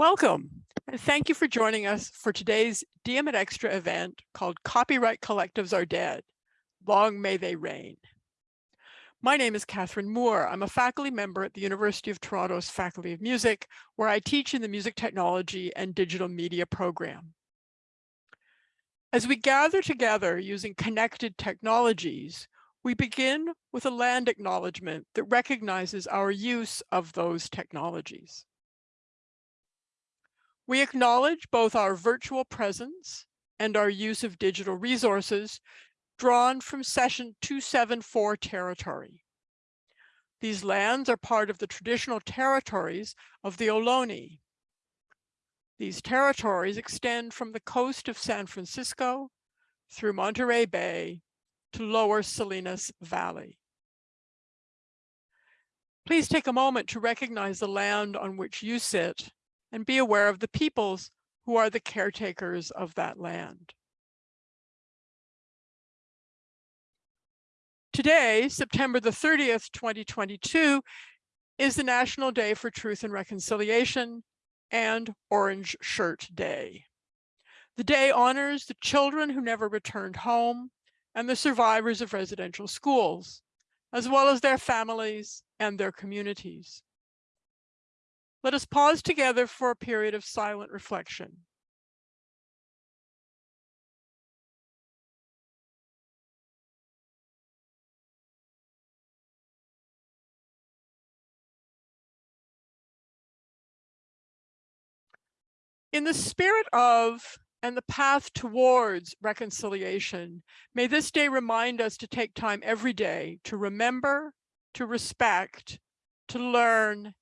Welcome, and thank you for joining us for today's Diem Extra event called Copyright Collectives Are Dead, Long May They Reign. My name is Catherine Moore. I'm a faculty member at the University of Toronto's Faculty of Music, where I teach in the Music Technology and Digital Media program. As we gather together using connected technologies, we begin with a land acknowledgement that recognizes our use of those technologies. We acknowledge both our virtual presence and our use of digital resources drawn from session 274 territory. These lands are part of the traditional territories of the Ohlone. These territories extend from the coast of San Francisco through Monterey Bay to lower Salinas Valley. Please take a moment to recognize the land on which you sit and be aware of the peoples who are the caretakers of that land. Today, September the 30th, 2022, is the National Day for Truth and Reconciliation and Orange Shirt Day. The day honors the children who never returned home and the survivors of residential schools, as well as their families and their communities. Let us pause together for a period of silent reflection. In the spirit of and the path towards reconciliation, may this day remind us to take time every day to remember, to respect, to learn,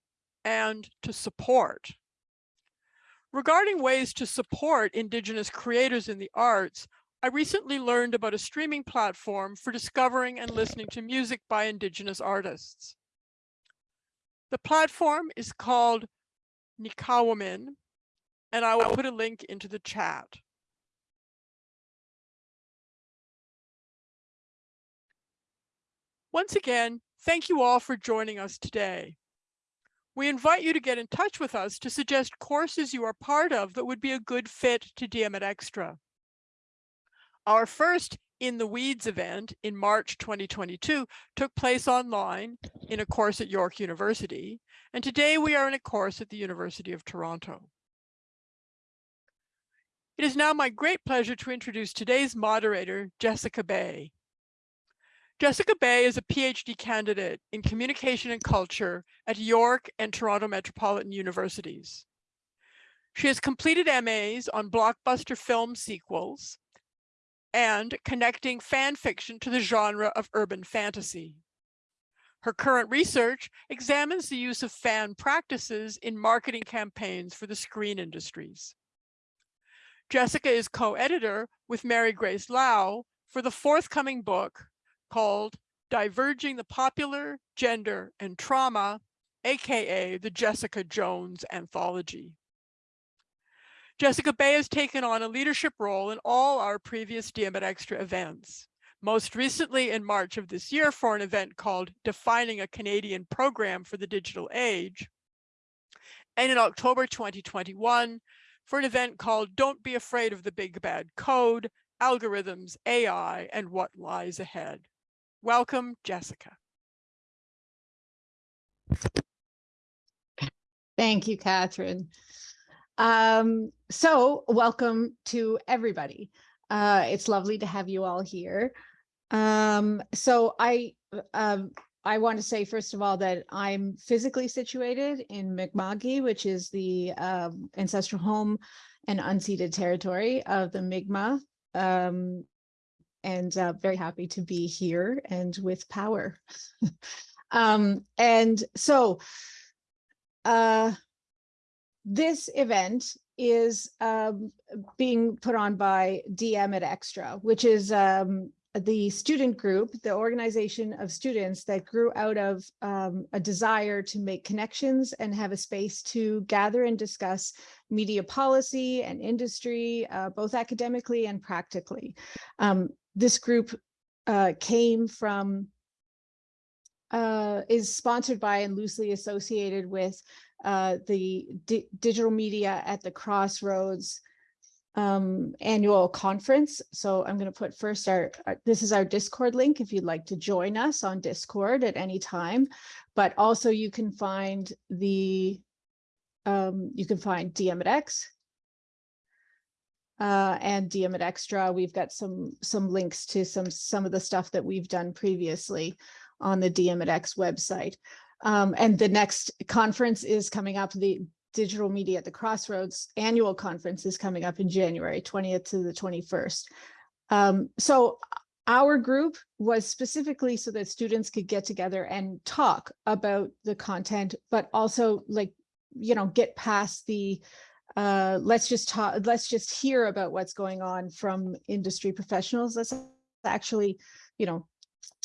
and to support. Regarding ways to support Indigenous creators in the arts, I recently learned about a streaming platform for discovering and listening to music by Indigenous artists. The platform is called Nikawamin, and I will put a link into the chat. Once again, thank you all for joining us today. We invite you to get in touch with us to suggest courses you are part of that would be a good fit to DM at Extra. Our first In the Weeds event in March 2022 took place online in a course at York University, and today we are in a course at the University of Toronto. It is now my great pleasure to introduce today's moderator, Jessica Bay. Jessica Bay is a PhD candidate in communication and culture at York and Toronto Metropolitan Universities. She has completed MAs on blockbuster film sequels and connecting fan fiction to the genre of urban fantasy. Her current research examines the use of fan practices in marketing campaigns for the screen industries. Jessica is co-editor with Mary Grace Lau for the forthcoming book, called Diverging the Popular, Gender, and Trauma, AKA the Jessica Jones Anthology. Jessica Bay has taken on a leadership role in all our previous DM at Extra events. Most recently in March of this year for an event called Defining a Canadian Program for the Digital Age. And in October 2021 for an event called Don't Be Afraid of the Big Bad Code, Algorithms, AI, and What Lies Ahead. Welcome, Jessica. Thank you, Catherine. Um, so welcome to everybody. Uh, it's lovely to have you all here. Um, so I, um, I want to say, first of all, that I'm physically situated in Mi'kma'ki, which is the um, ancestral home and unceded territory of the Mi'kmaq um, and uh, very happy to be here and with power. um, and so uh, this event is um, being put on by DM at Extra, which is um, the student group, the organization of students that grew out of um, a desire to make connections and have a space to gather and discuss media policy and industry, uh, both academically and practically. Um, this group uh, came from, uh, is sponsored by and loosely associated with uh, the Di- Digital Media at the Crossroads um, annual conference. So I'm going to put first our, our- this is our Discord link if you'd like to join us on Discord at any time. But also you can find the, um, you can find DM at X uh, and at Extra. We've got some, some links to some, some of the stuff that we've done previously on the DM at X website. Um, and the next conference is coming up, the Digital Media at the Crossroads annual conference is coming up in January 20th to the 21st. Um, so our group was specifically so that students could get together and talk about the content, but also like, you know, get past the uh, let's just talk, let's just hear about what's going on from industry professionals. Let's actually, you know,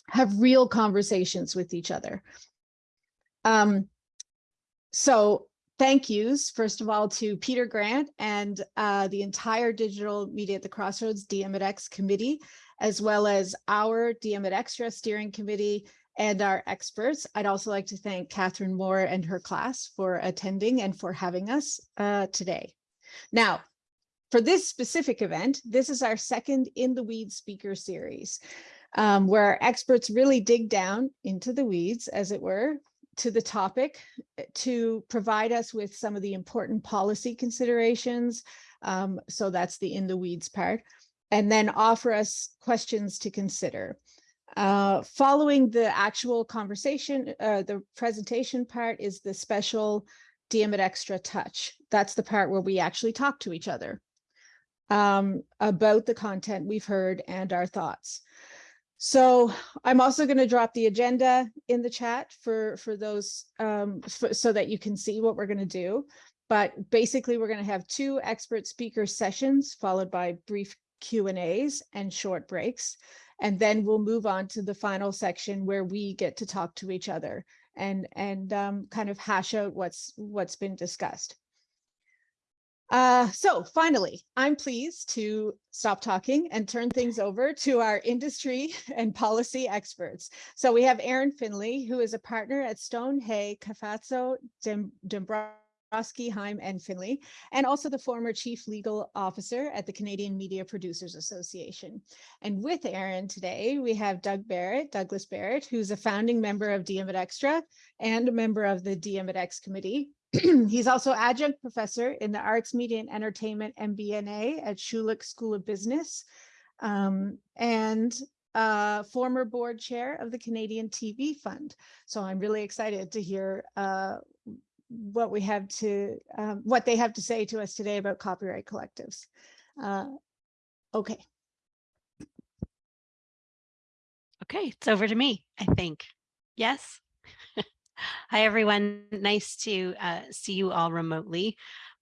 have real conversations with each other. Um, so thank yous, first of all, to Peter Grant and uh, the entire Digital Media at the Crossroads DM at X committee, as well as our DM at Extra steering committee and our experts. I'd also like to thank Catherine Moore and her class for attending and for having us uh, today. Now, for this specific event, this is our second In the Weeds speaker series, um, where our experts really dig down into the weeds, as it were, to the topic eh, to provide us with some of the important policy considerations. Um, so that's the in the weeds part, and then offer us questions to consider. Uh, following the actual conversation, uh, the presentation part is the special DM at Extra Touch. That's the part where we actually talk to each other um, about the content we've heard and our thoughts. So I'm also going to drop the agenda in the chat for, for those um, so that you can see what we're going to do. But basically, we're going to have two expert speaker sessions followed by brief Q and A's and short breaks. And then we'll move on to the final section where we get to talk to each other and, and um, kind of hash out what's, what's been discussed. Uh, so finally, I'm pleased to stop talking and turn things over to our industry and policy experts. So we have Erin Finlay, who is a partner at Stohn Hay, Cafazzo, Dembroski, Heim, and Finlay, and also the former chief legal officer at the Canadian Media Producers Association. And with Erin today, we have Doug Barrett, Douglas Barrett, who's a founding member of DM at Extra and a member of the DM at X committee, He's also adjunct professor in the Arts, Media, and Entertainment MBNA at Schulich School of Business um, and uh, former board chair of the Canadian TV Fund. So I'm really excited to hear uh, what we have to, um, what they have to say to us today about copyright collectives. Uh, okay. Okay, it's over to me, I think. Yes. Hi, everyone. Nice to uh, see you all remotely,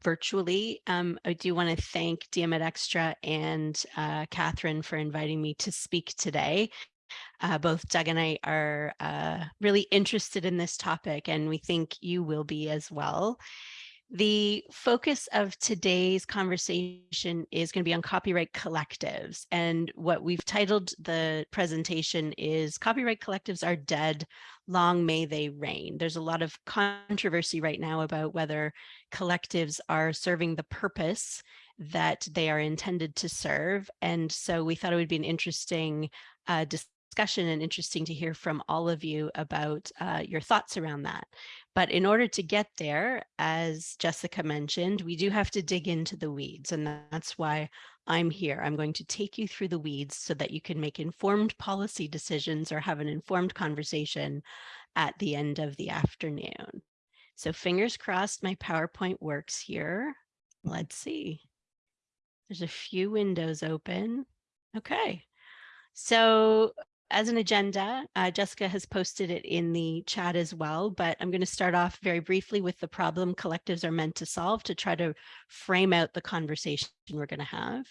virtually. Um, I do want to thank DM at Extra and uh, Catherine for inviting me to speak today. Uh, both Doug and I are uh, really interested in this topic, and we think you will be as well. The focus of today's conversation is going to be on copyright collectives. And what we've titled the presentation is Copyright Collectives Are Dead, Long May They Reign. There's a lot of controversy right now about whether collectives are serving the purpose that they are intended to serve. And so we thought it would be an interesting uh, discussion and interesting to hear from all of you about uh, your thoughts around that. But in order to get there, as Jessica mentioned, we do have to dig into the weeds. And that's why I'm here. I'm going to take you through the weeds so that you can make informed policy decisions or have an informed conversation at the end of the afternoon. So fingers crossed my PowerPoint works here. Let's see. There's a few windows open. Okay. So as an agenda, uh, Jessica has posted it in the chat as well, but I'm going to start off very briefly with the problem collectives are meant to solve to try to frame out the conversation we're going to have.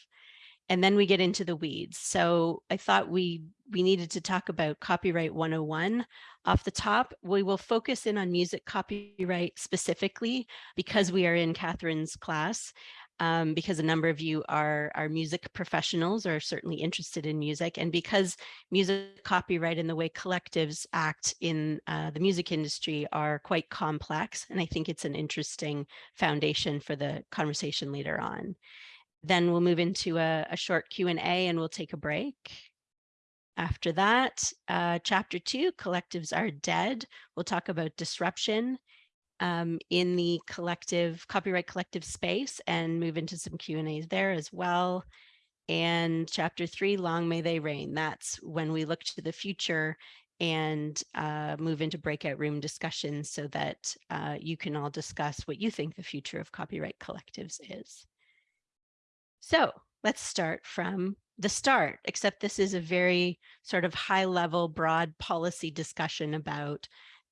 And then we get into the weeds. So I thought we we needed to talk about copyright 101 off the top. We will focus in on music copyright specifically because we are in Catherine's class. Um, because a number of you are, are music professionals or certainly interested in music. And because music copyright and the way collectives act in uh, the music industry are quite complex. And I think it's an interesting foundation for the conversation later on. Then we'll move into a, a short Q&A and we'll take a break. After that, uh, chapter two, collectives are dead. We'll talk about disruption um, in the collective copyright collective space and move into some Q and A's there as well. And chapter three, long may they reign. That's when we look to the future and uh, move into breakout room discussions so that uh, you can all discuss what you think the future of copyright collectives is. So let's start from the start, except this is a very sort of high level, broad policy discussion about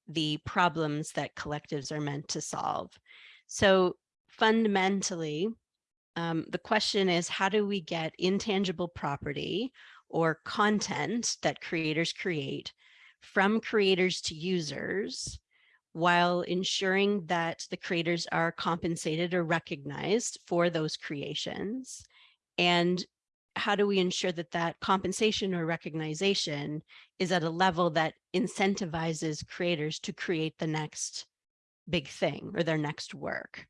the problems that collectives are meant to solve. So fundamentally, um, the question is, how do we get intangible property or content that creators create from creators to users while ensuring that the creators are compensated or recognized for those creations and how do we ensure that that compensation or recognition is at a level that incentivizes creators to create the next big thing or their next work?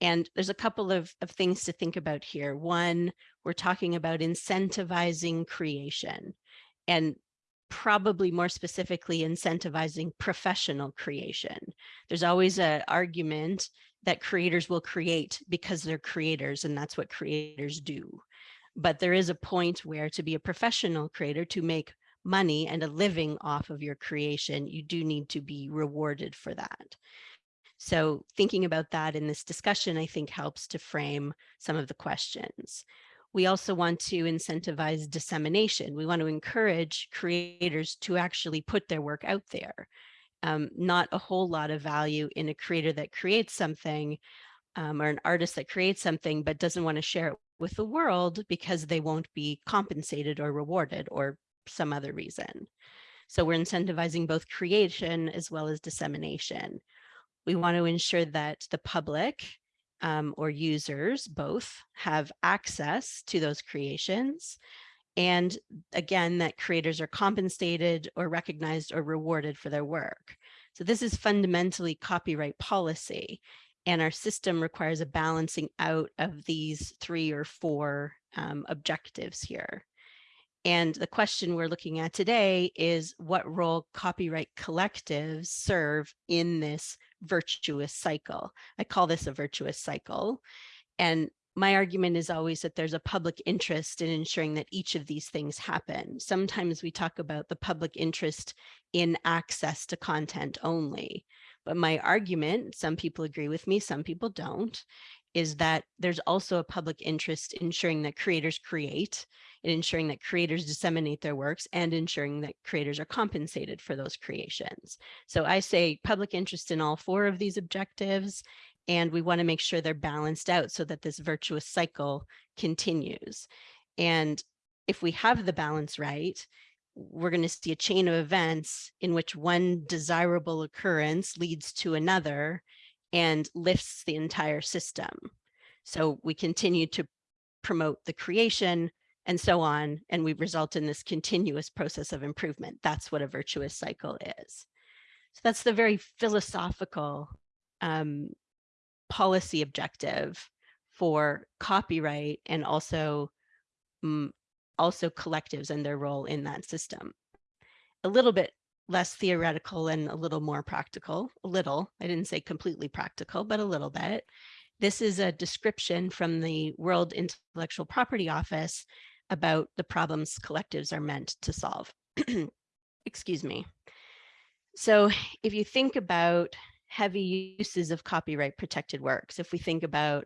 And there's a couple of, of things to think about here. One, we're talking about incentivizing creation and probably more specifically incentivizing professional creation. There's always an argument that creators will create because they're creators and that's what creators do. But there is a point where to be a professional creator, to make money and a living off of your creation, you do need to be rewarded for that. So thinking about that in this discussion, I think helps to frame some of the questions. We also want to incentivize dissemination. We want to encourage creators to actually put their work out there. Um, not a whole lot of value in a creator that creates something um, or an artist that creates something but doesn't want to share it with the world because they won't be compensated or rewarded or some other reason. So we're incentivizing both creation as well as dissemination. We want to ensure that the public um, or users both have access to those creations. And again, that creators are compensated or recognized or rewarded for their work. So this is fundamentally copyright policy. And our system requires a balancing out of these three or four um, objectives here. And the question we're looking at today is what role copyright collectives serve in this virtuous cycle. I call this a virtuous cycle. And my argument is always that there's a public interest in ensuring that each of these things happen. Sometimes we talk about the public interest in access to content only. But my argument, some people agree with me, some people don't, is that there's also a public interest in ensuring that creators create and ensuring that creators disseminate their works and ensuring that creators are compensated for those creations. So I say public interest in all four of these objectives, and we want to make sure they're balanced out so that this virtuous cycle continues. And if we have the balance right, we're going to see a chain of events in which one desirable occurrence leads to another and lifts the entire system. So we continue to promote the creation and so on, and we result in this continuous process of improvement. That's what a virtuous cycle is. So that's the very philosophical um, policy objective for copyright and also mm, also collectives and their role in that system. A little bit less theoretical and a little more practical, a little, I didn't say completely practical, but a little bit. This is a description from the World Intellectual Property Office about the problems collectives are meant to solve. Excuse me. So if you think about heavy uses of copyright protected works, if we think about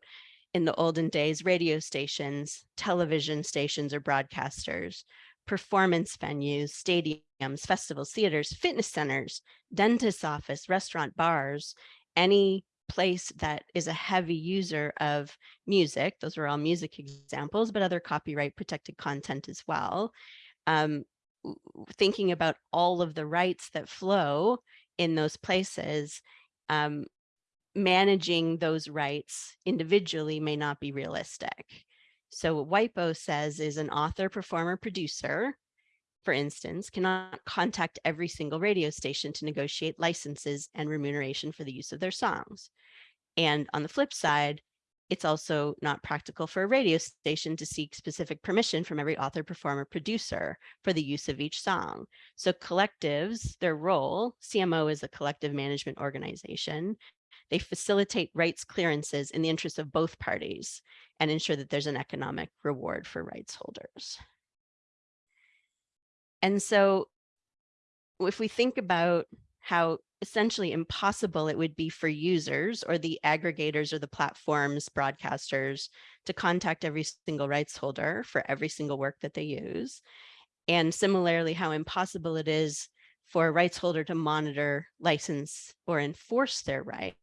in the olden days, radio stations, television stations or broadcasters, performance venues, stadiums, festivals, theaters, fitness centers, dentist's office, restaurant, bars, any place that is a heavy user of music. Those are all music examples, but other copyright protected content as well. Um, thinking about all of the rights that flow in those places, um, managing those rights individually may not be realistic. So what WIPO says is an author, performer, producer, for instance, cannot contact every single radio station to negotiate licenses and remuneration for the use of their songs. And on the flip side, it's also not practical for a radio station to seek specific permission from every author, performer, producer for the use of each song. So collectives, their role, CMO is a collective management organization. They facilitate rights clearances in the interest of both parties and ensure that there's an economic reward for rights holders. And so if we think about how essentially impossible it would be for users or the aggregators or the platforms, broadcasters to contact every single rights holder for every single work that they use. And similarly, how impossible it is for a rights holder to monitor, license, or enforce their rights,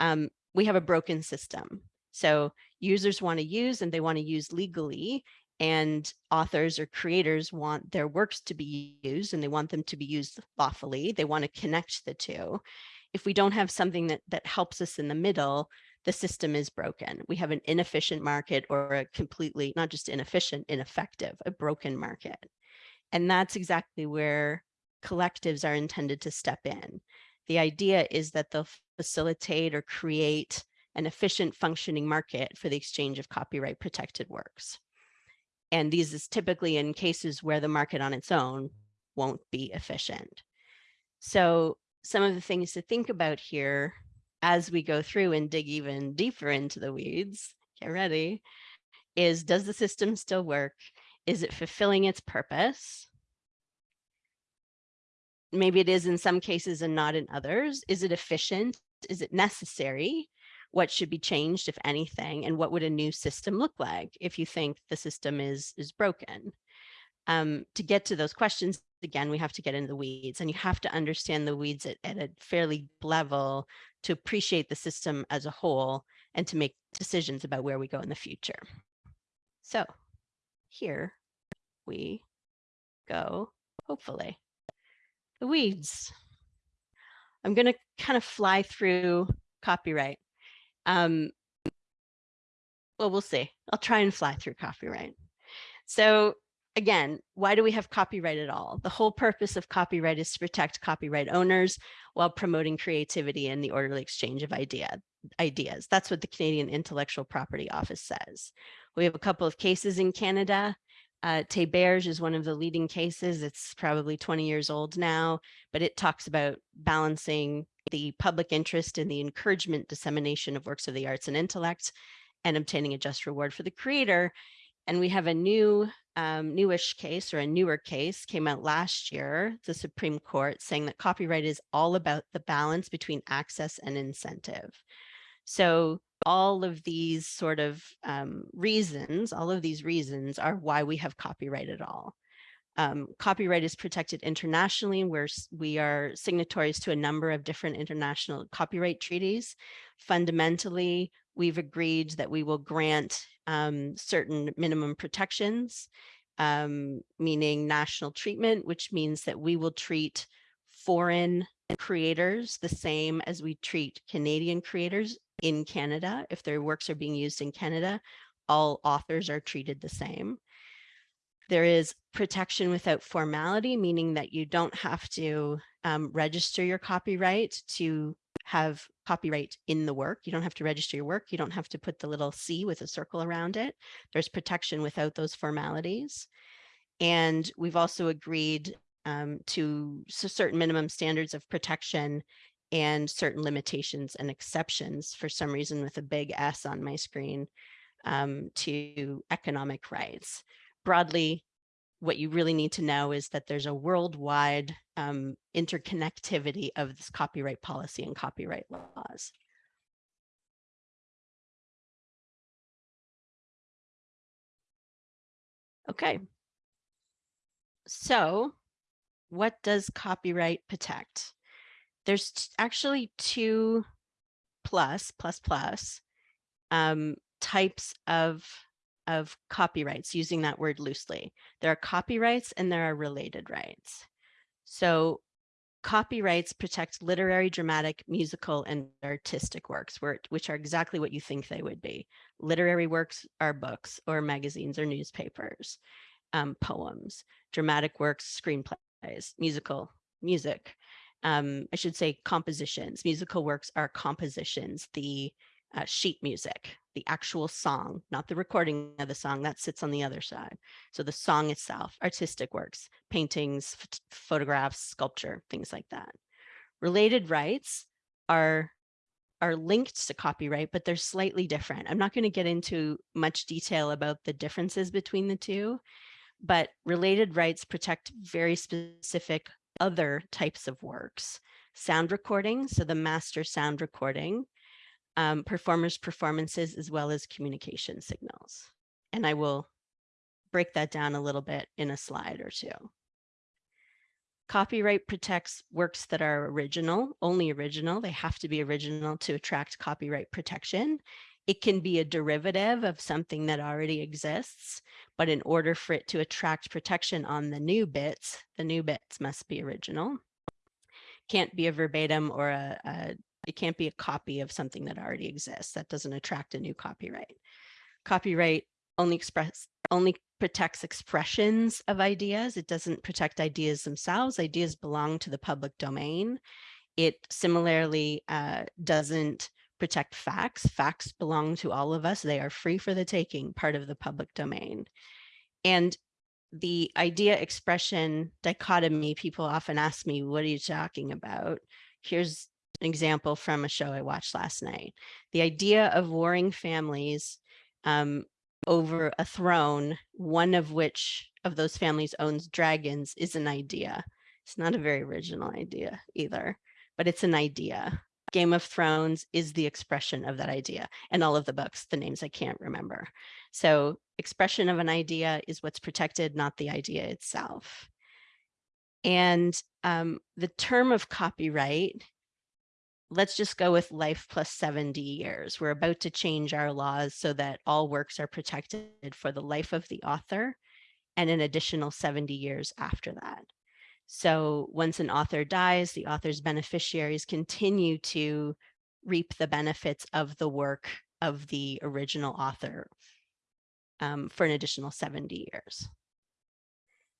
um, we have a broken system. So users want to use and they want to use legally and authors or creators want their works to be used and they want them to be used lawfully. They want to connect the two. If we don't have something that, that helps us in the middle, the system is broken. We have an inefficient market or a completely, not just inefficient, ineffective, a broken market. And that's exactly where collectives are intended to step in. The idea is that they'll facilitate or create an efficient functioning market for the exchange of copyright protected works. And these is typically in cases where the market on its own won't be efficient. So some of the things to think about here as we go through and dig even deeper into the weeds, get ready, is does the system still work? Is it fulfilling its purpose? Maybe it is in some cases and not in others. Is it efficient? Is it necessary? what should be changed, if anything, and what would a new system look like if you think the system is, is broken? Um, to get to those questions, again, we have to get into the weeds and you have to understand the weeds at, at a fairly level to appreciate the system as a whole and to make decisions about where we go in the future. So here we go, hopefully. The weeds. I'm going to kind of fly through copyright. Um, well, we'll see. I'll try and fly through copyright. So again, why do we have copyright at all? The whole purpose of copyright is to protect copyright owners while promoting creativity and the orderly exchange of idea, ideas. That's what the Canadian Intellectual Property Office says. We have a couple of cases in Canada. Uh, Théberge is one of the leading cases. It's probably 20 years old now, but it talks about balancing the public interest in the encouragement dissemination of works of the arts and intellect and obtaining a just reward for the creator. And we have a new um, newish case or a newer case came out last year, the Supreme Court saying that copyright is all about the balance between access and incentive. So all of these sort of um, reasons, all of these reasons are why we have copyright at all. Um, copyright is protected internationally. We're, we are signatories to a number of different international copyright treaties. Fundamentally, we've agreed that we will grant um, certain minimum protections, um, meaning national treatment, which means that we will treat foreign creators the same as we treat Canadian creators in Canada. If their works are being used in Canada, all authors are treated the same. There is protection without formality, meaning that you don't have to um, register your copyright to have copyright in the work. You don't have to register your work. You don't have to put the little C with a circle around it. There's protection without those formalities. And we've also agreed um, to certain minimum standards of protection and certain limitations and exceptions for some reason with a big S on my screen um, to economic rights broadly, what you really need to know is that there's a worldwide um, interconnectivity of this copyright policy and copyright laws. Okay. So what does copyright protect? There's actually two plus, plus, plus um, types of of copyrights, using that word loosely. There are copyrights and there are related rights. So copyrights protect literary, dramatic, musical, and artistic works, which are exactly what you think they would be. Literary works are books or magazines or newspapers, um, poems, dramatic works, screenplays, musical, music. Um, I should say compositions. Musical works are compositions, the uh, sheet music, the actual song, not the recording of the song that sits on the other side. So the song itself, artistic works, paintings, photographs, sculpture, things like that. Related rights are are linked to copyright, but they're slightly different. I'm not going to get into much detail about the differences between the two, but related rights protect very specific other types of works. Sound recording, so the master sound recording, um, performers' performances as well as communication signals. And I will break that down a little bit in a slide or two. Copyright protects works that are original, only original. They have to be original to attract copyright protection. It can be a derivative of something that already exists, but in order for it to attract protection on the new bits, the new bits must be original. Can't be a verbatim or a, a it can't be a copy of something that already exists. That doesn't attract a new copyright. Copyright only express only protects expressions of ideas. It doesn't protect ideas themselves. Ideas belong to the public domain. It similarly uh, doesn't protect facts. Facts belong to all of us. They are free for the taking, part of the public domain. And the idea expression dichotomy, people often ask me, what are you talking about? Here's an example from a show I watched last night. The idea of warring families um, over a throne, one of which of those families owns dragons is an idea. It's not a very original idea either, but it's an idea. Game of Thrones is the expression of that idea and all of the books, the names I can't remember. So expression of an idea is what's protected, not the idea itself. And um, the term of copyright let's just go with life plus 70 years. We're about to change our laws so that all works are protected for the life of the author and an additional 70 years after that. So once an author dies, the author's beneficiaries continue to reap the benefits of the work of the original author um, for an additional 70 years.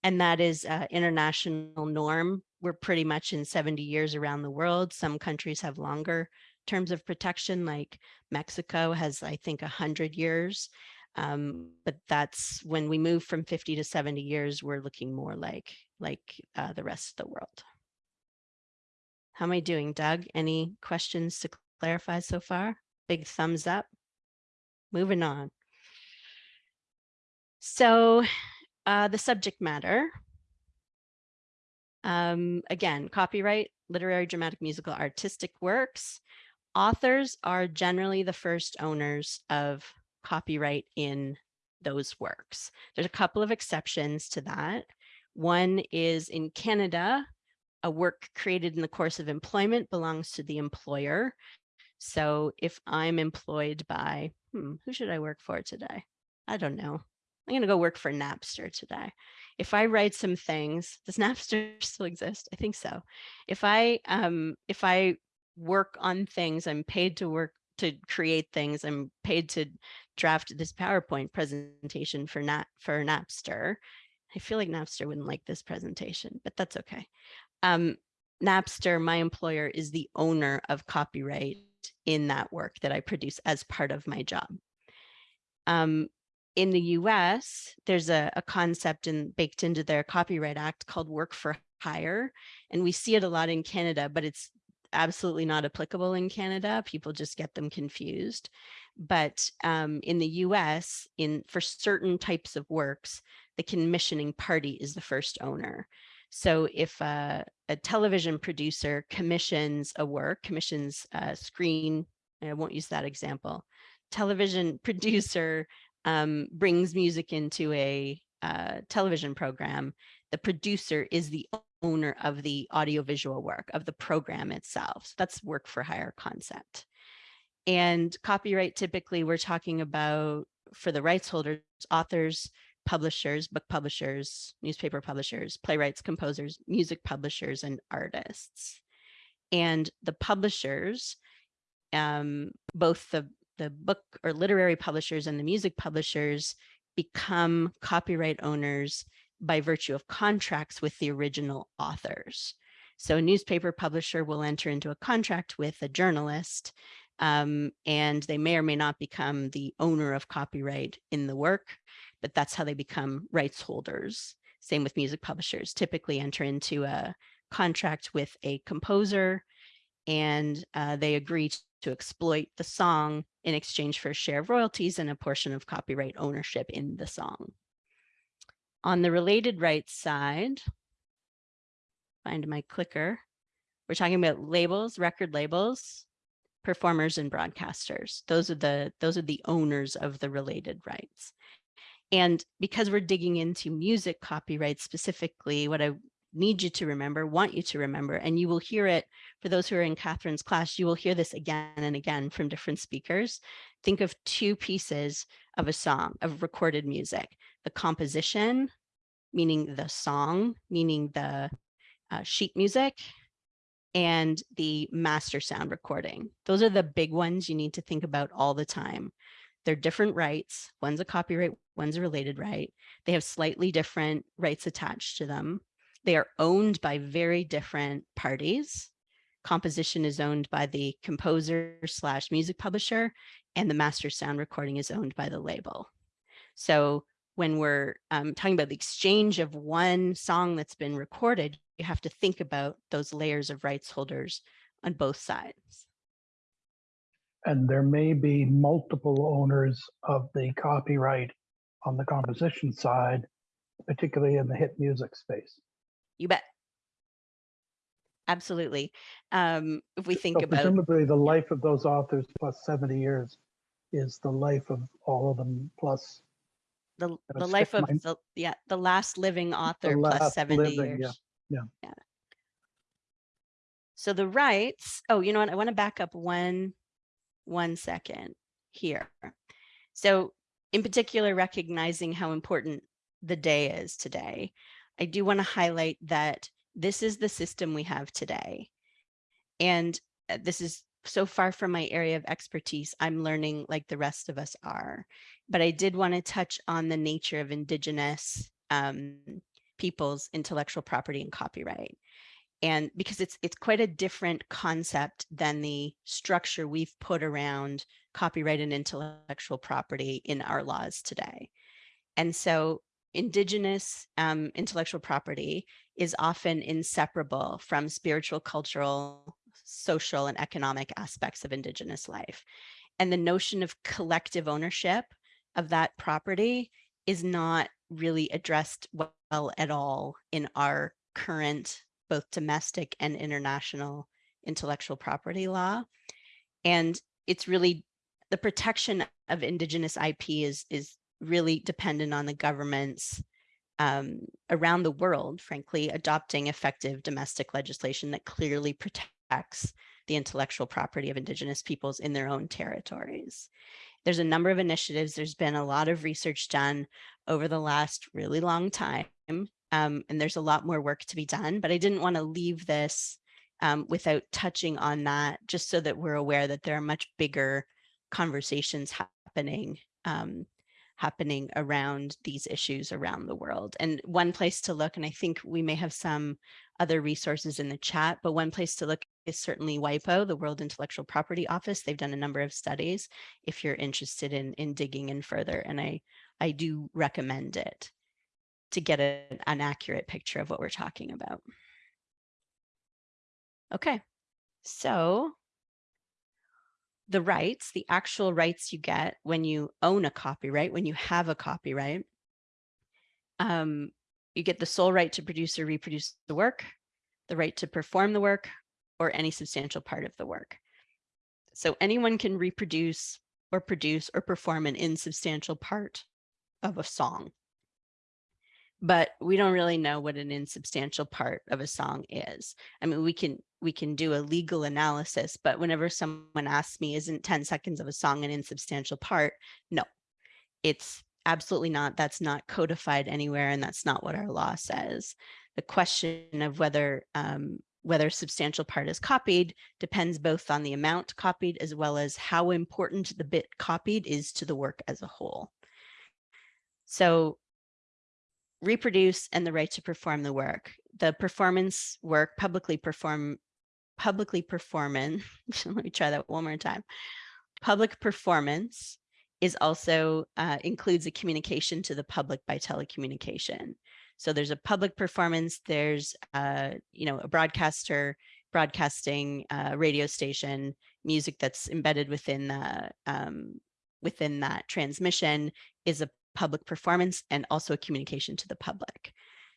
And that is uh, international norm we're pretty much in 70 years around the world. Some countries have longer terms of protection, like Mexico has, I think, 100 years. Um, but that's when we move from 50 to 70 years, we're looking more like, like uh, the rest of the world. How am I doing, Doug? Any questions to clarify so far? Big thumbs up. Moving on. So uh, the subject matter, um, again, copyright, literary, dramatic, musical, artistic works. Authors are generally the first owners of copyright in those works. There's a couple of exceptions to that. One is in Canada, a work created in the course of employment belongs to the employer. So if I'm employed by, hmm, who should I work for today? I don't know. I'm going to go work for Napster today if I write some things, does Napster still exist? I think so. If I um, if I work on things, I'm paid to work to create things. I'm paid to draft this PowerPoint presentation for Nat for Napster. I feel like Napster wouldn't like this presentation, but that's okay. Um, Napster, my employer, is the owner of copyright in that work that I produce as part of my job. Um, in the US, there's a, a concept in, baked into their Copyright Act called work for hire. And we see it a lot in Canada, but it's absolutely not applicable in Canada. People just get them confused. But um, in the US, in for certain types of works, the commissioning party is the first owner. So if a, a television producer commissions a work, commissions a screen, I won't use that example, television producer um, brings music into a uh, television program, the producer is the owner of the audiovisual work of the program itself. So that's work for hire concept. And copyright, typically we're talking about for the rights holders, authors publishers, book publishers, newspaper publishers, playwrights, composers, music publishers, and artists. And the publishers, um, both the, the book or literary publishers and the music publishers become copyright owners by virtue of contracts with the original authors. So a newspaper publisher will enter into a contract with a journalist um, and they may or may not become the owner of copyright in the work, but that's how they become rights holders. Same with music publishers, typically enter into a contract with a composer and uh, they agree to exploit the song in exchange for a share of royalties and a portion of copyright ownership in the song. On the related rights side, find my clicker, we're talking about labels, record labels, performers and broadcasters. Those are the those are the owners of the related rights. And because we're digging into music copyright specifically, what I need you to remember, want you to remember, and you will hear it for those who are in Catherine's class, you will hear this again and again from different speakers. Think of two pieces of a song, of recorded music, the composition, meaning the song, meaning the uh, sheet music, and the master sound recording. Those are the big ones you need to think about all the time. They're different rights. One's a copyright, one's a related right. They have slightly different rights attached to them. They are owned by very different parties. Composition is owned by the composer slash music publisher, and the master sound recording is owned by the label. So when we're um, talking about the exchange of one song that's been recorded, you have to think about those layers of rights holders on both sides. And there may be multiple owners of the copyright on the composition side, particularly in the hit music space. You bet. Absolutely. Um, if we think So about Presumably, the life of those authors plus 70 years is the life of all of them plus the, the life of the, yeah, the last living author last 70 living, yeah, years. yeah. So the rights, oh, you know what? I want to back up one, one second here. So in particular, recognizing how important the day is today, I do want to highlight that this is the system we have today. And uh, this is so far from my area of expertise, I'm learning like the rest of us are. But I did want to touch on the nature of indigenous um, people's intellectual property and copyright. And because it's it's quite a different concept than the structure we've put around copyright and intellectual property in our laws today. And so indigenous um, intellectual property is often inseparable from spiritual, cultural, social, and economic aspects of indigenous life. And the notion of collective ownership of that property is not really addressed well at all in our current both domestic and international intellectual property law. And it's really the protection of indigenous IP is, is really dependent on the governments um, around the world, frankly, adopting effective domestic legislation that clearly protects the intellectual property of indigenous peoples in their own territories. There's a number of initiatives. There's been a lot of research done over the last really long time. Um, and there's a lot more work to be done, but I didn't want to leave this um, without touching on that, just so that we're aware that there are much bigger conversations happening um, happening around these issues around the world. And one place to look, and I think we may have some other resources in the chat, but one place to look is certainly WIPO, the World Intellectual Property Office. They've done a number of studies if you're interested in, in digging in further. And I, I do recommend it to get a, an accurate picture of what we're talking about. Okay, so the rights, the actual rights you get when you own a copyright, when you have a copyright, um, you get the sole right to produce or reproduce the work, the right to perform the work, or any substantial part of the work. So anyone can reproduce or produce or perform an insubstantial part of a song. But we don't really know what an insubstantial part of a song is. I mean, we can we can do a legal analysis, but whenever someone asks me, isn't 10 seconds of a song an insubstantial part? No, it's absolutely not. That's not codified anywhere, and that's not what our law says. The question of whether um, whether substantial part is copied depends both on the amount copied as well as how important the bit copied is to the work as a whole. So reproduce and the right to perform the work. The performance work publicly perform publicly performance. Let me try that one more time. Public performance is also uh, includes a communication to the public by telecommunication. So there's a public performance, there's, uh, you know, a broadcaster broadcasting a radio station, music that's embedded within the, um, within that transmission is a public performance and also a communication to the public.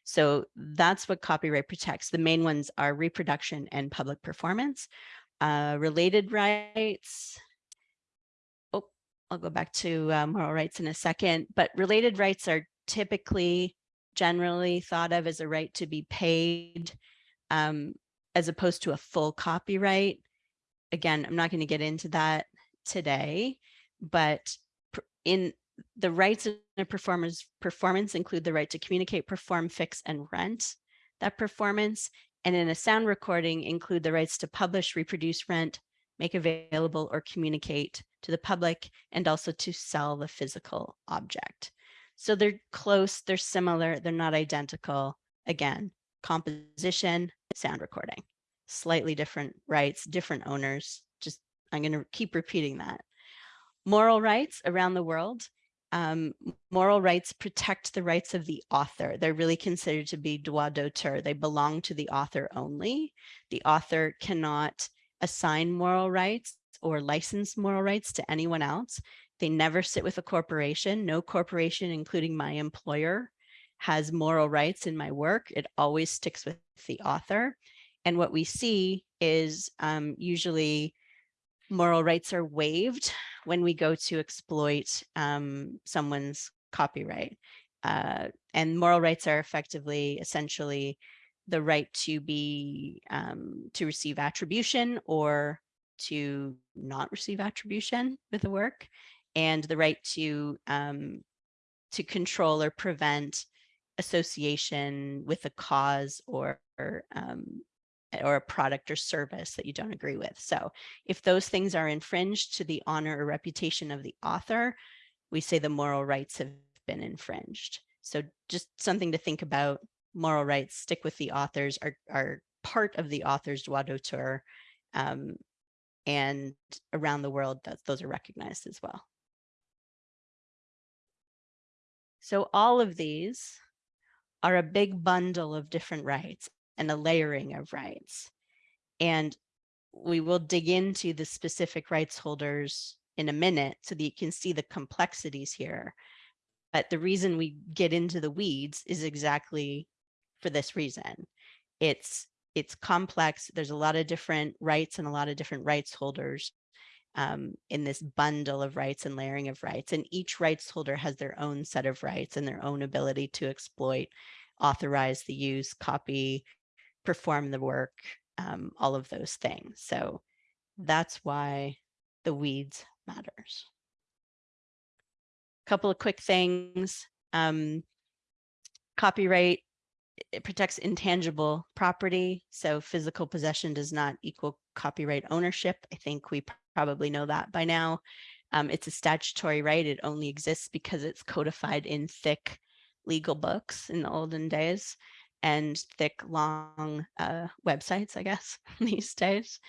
So that's what copyright protects. The main ones are reproduction and public performance. Uh, related rights, oh, I'll go back to uh, moral rights in a second, but related rights are typically generally thought of as a right to be paid um, as opposed to a full copyright. Again, I'm not going to get into that today, but in the rights in a performer's performance include the right to communicate, perform, fix, and rent that performance. And in a sound recording include the rights to publish, reproduce, rent, make available, or communicate to the public, and also to sell the physical object. So they're close, they're similar, they're not identical. Again, composition, sound recording, slightly different rights, different owners. Just, I'm gonna keep repeating that. Moral rights around the world. Um, moral rights protect the rights of the author. They're really considered to be droit d'auteur. They belong to the author only. The author cannot assign moral rights or license moral rights to anyone else. They never sit with a corporation. No corporation, including my employer, has moral rights in my work. It always sticks with the author. And what we see is um, usually moral rights are waived when we go to exploit um, someone's copyright. Uh, and moral rights are effectively, essentially, the right to be, um, to receive attribution or to not receive attribution with the work and the right to um, to control or prevent association with a cause or, or um, or a product or service that you don't agree with. So if those things are infringed to the honor or reputation of the author, we say the moral rights have been infringed. So just something to think about, moral rights stick with the authors are, are part of the author's droit d'auteur um, and around the world that those are recognized as well. So all of these are a big bundle of different rights and a layering of rights. And we will dig into the specific rights holders in a minute so that you can see the complexities here. But the reason we get into the weeds is exactly for this reason. It's it's complex. There's a lot of different rights and a lot of different rights holders um, in this bundle of rights and layering of rights. And each rights holder has their own set of rights and their own ability to exploit, authorize the use, copy, perform the work, um, all of those things. So that's why the weeds matters. A couple of quick things. Um, copyright it protects intangible property. So physical possession does not equal copyright ownership. I think we probably know that by now. Um, it's a statutory right. It only exists because it's codified in thick legal books in the olden days and thick, long uh, websites, I guess, these days.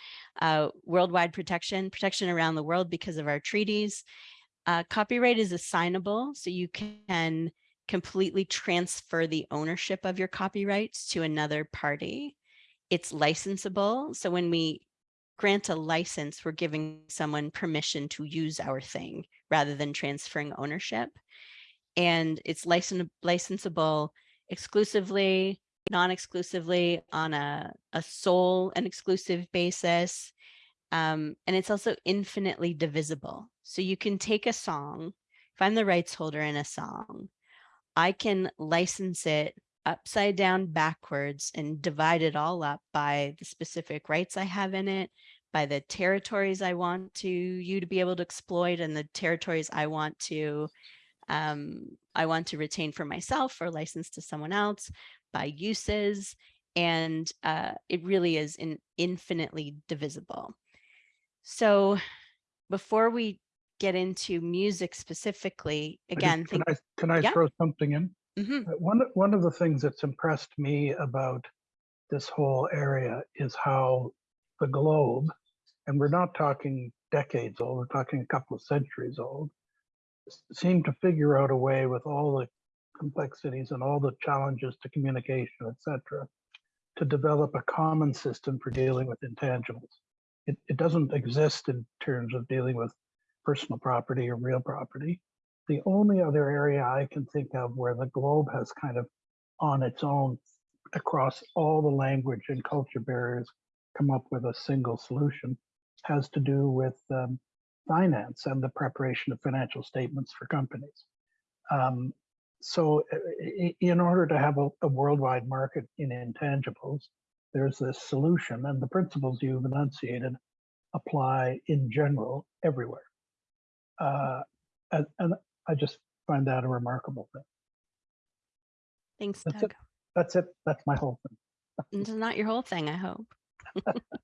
Uh, worldwide protection, protection around the world because of our treaties. Uh, copyright is assignable, so you can completely transfer the ownership of your copyrights to another party. It's licensable. So when we grant a license, we're giving someone permission to use our thing rather than transferring ownership. And it's license licensable exclusively, non-exclusively on a, a sole and exclusive basis. Um, and it's also infinitely divisible. So you can take a song, if I'm the rights holder in a song, I can license it upside down backwards and divide it all up by the specific rights I have in it, by the territories I want to you to be able to exploit and the territories I want to um, I want to retain for myself or license to someone else by uses. And uh, it really is in infinitely divisible. So before we get into music specifically, I just- again, Can I, can I Yeah. throw something in? Mhm, Uh, One, one of the things that's impressed me about this whole area is how the globe, and we're not talking decades old, we're talking a couple of centuries old, seem to figure out a way with all the complexities and all the challenges to communication, et cetera, to develop a common system for dealing with intangibles. It, it doesn't exist in terms of dealing with personal property or real property. The only other area I can think of where the globe has kind of on its own across all the language and culture barriers come up with a single solution has to do with um, finance and the preparation of financial statements for companies. Um, so i- in order to have a, a worldwide market in intangibles, there's this solution and the principles you've enunciated apply in general everywhere. Uh, and, and I just find that a remarkable thing. thanks, That's Doug. That's it. That's my whole thing. It's not your whole thing, I hope.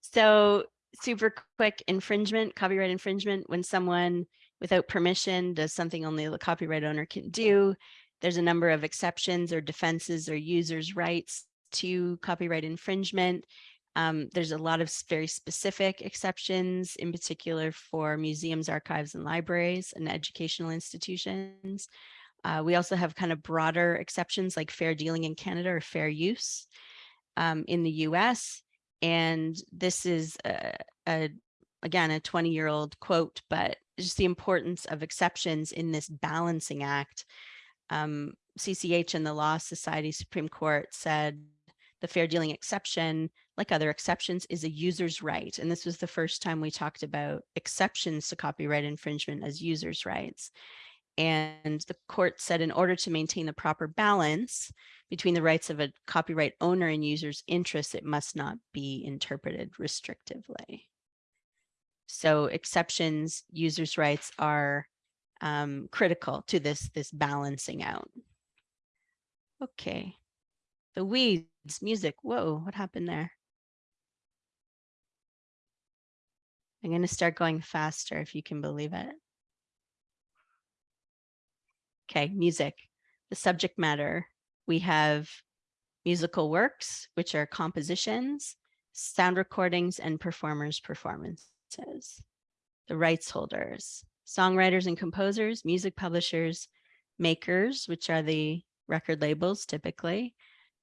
So super quick infringement, copyright infringement, when someone without permission does something only the copyright owner can do. There's a number of exceptions or defenses or users' rights to copyright infringement. Um, there's a lot of very specific exceptions, in particular for museums, archives, and libraries and educational institutions. Uh, we also have kind of broader exceptions like fair dealing in Canada or fair use um, in the US. And this is a, a again, a 20 year old quote, but just the importance of exceptions in this balancing act. Um, CCH and the Law Society Supreme Court said the fair dealing exception, like other exceptions, is a user's right. And this was the first time we talked about exceptions to copyright infringement as users' rights. And the court said in order to maintain the proper balance between the rights of a copyright owner and user's interests, it must not be interpreted restrictively. So exceptions, users' rights are um, critical to this, this balancing out. Okay. The weeds, music. Whoa, what happened there? I'm going to start going faster if you can believe it. Okay, music. The subject matter. We have musical works, which are compositions, sound recordings, and performers' performances. The rights holders, songwriters and composers, music publishers, makers, which are the record labels typically,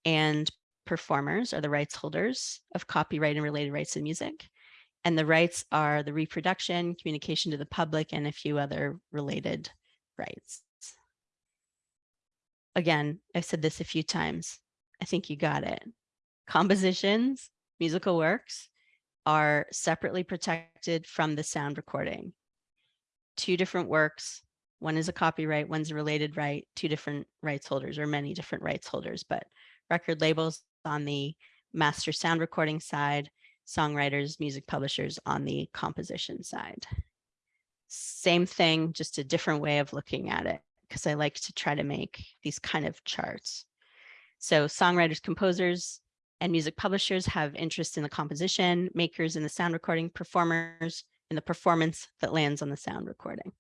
and performers are the rights holders of copyright and related rights in music. And the rights are the reproduction, communication to the public, and a few other related rights. Again, I've said this a few times. I think you got it. Compositions, musical works are separately protected from the sound recording. Two different works, one is a copyright, one's a related right, two different rights holders or many different rights holders, but record labels on the master sound recording side, songwriters, music publishers on the composition side. Same thing, just a different way of looking at it, because I like to try to make these kind of charts. So songwriters, composers, and music publishers have interest in the composition, makers in the sound recording, performers in the performance that lands on the sound recording.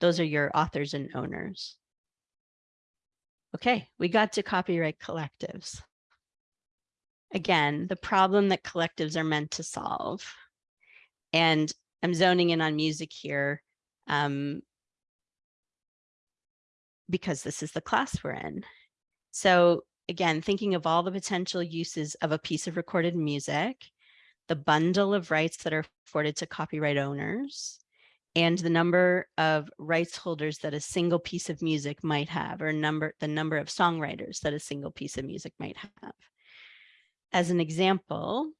Those are your authors and owners. Okay, we got to copyright collectives. Again, the problem that collectives are meant to solve. And I'm zoning in on music here um, because this is the class we're in. So again, thinking of all the potential uses of a piece of recorded music, the bundle of rights that are afforded to copyright owners, and the number of rights holders that a single piece of music might have, or number the number of songwriters that a single piece of music might have. As an example,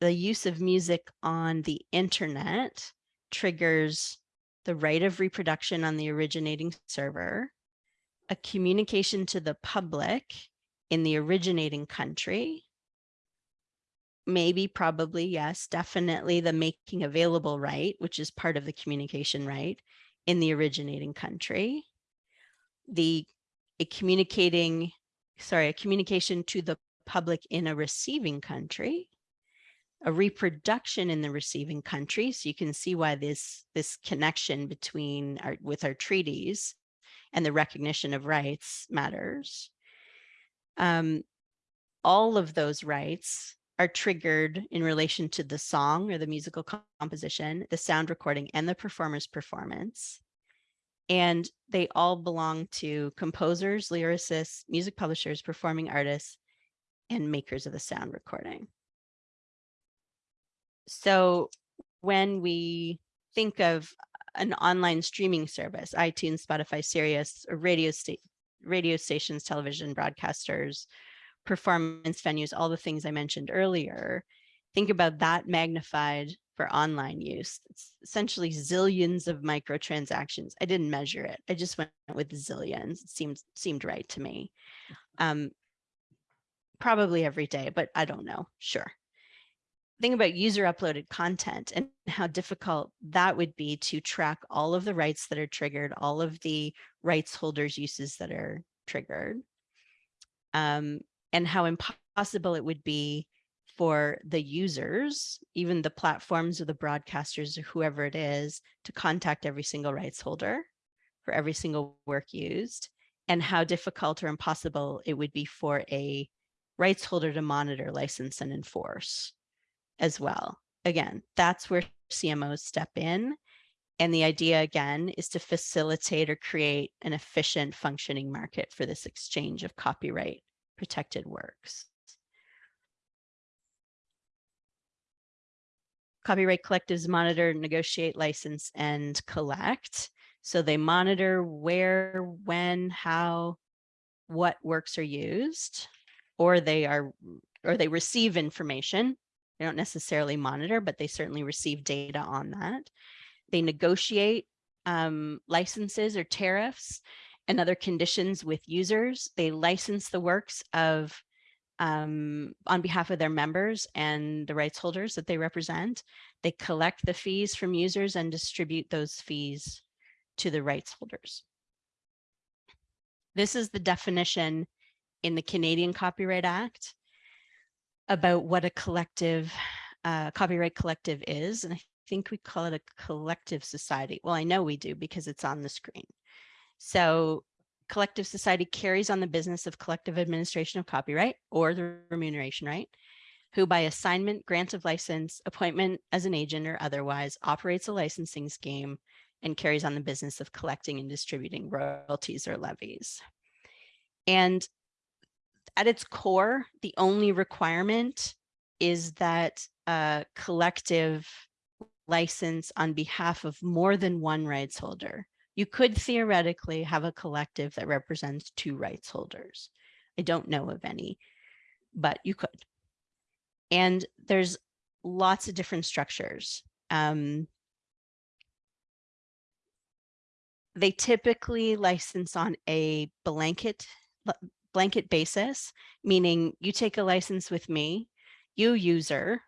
the use of music on the internet triggers the right of reproduction on the originating server, a communication to the public in the originating country, maybe, probably, yes, definitely the making available right, which is part of the communication right in the originating country, the a communicating, sorry, a communication to the public in a receiving country, a reproduction in the receiving country. So you can see why this this connection between our with our treaties and the recognition of rights matters. Um, all of those rights are triggered in relation to the song or the musical composition, the sound recording, and the performer's performance. And they all belong to composers, lyricists, music publishers, performing artists, and makers of the sound recording. So when we think of an online streaming service, iTunes, Spotify, Sirius, or radio, sta radio stations, television broadcasters, performance venues, all the things I mentioned earlier, think about that magnified for online use. It's essentially zillions of microtransactions. I didn't measure it. I just went with zillions. It seemed seemed right to me. Um, probably every day, but I don't know. Sure. Think about user uploaded content and how difficult that would be to track all of the rights that are triggered, all of the rights holders uses that are triggered. Um, and how impossible it would be for the users, even the platforms or the broadcasters or whoever it is, to contact every single rights holder for every single work used, and how difficult or impossible it would be for a rights holder to monitor, license, and enforce as well. Again, that's where CMOs step in. And the idea again is to facilitate or create an efficient functioning market for this exchange of copyright protected works. Copyright collectives monitor, negotiate, license, and collect. So they monitor where, when, how, what works are used, or they are, or they receive information. They don't necessarily monitor, but they certainly receive data on that. They negotiate um, licenses or tariffs and other conditions with users. They license the works of um, on behalf of their members and the rights holders that they represent. They collect the fees from users and distribute those fees to the rights holders. This is the definition in the Canadian Copyright Act about what a collective uh, copyright collective is. And I think we call it a collective society. Well, I know we do because it's on the screen. So collective society carries on the business of collective administration of copyright or the remuneration right, who by assignment, grant of license, appointment as an agent or otherwise operates a licensing scheme and carries on the business of collecting and distributing royalties or levies. And at its core, the only requirement is that a collective license on behalf of more than one rights holder you could theoretically have a collective that represents two rights holders. I don't know of any, but you could. And there's lots of different structures. Um, they typically license on a blanket blanket basis, meaning you take a license with me, you user,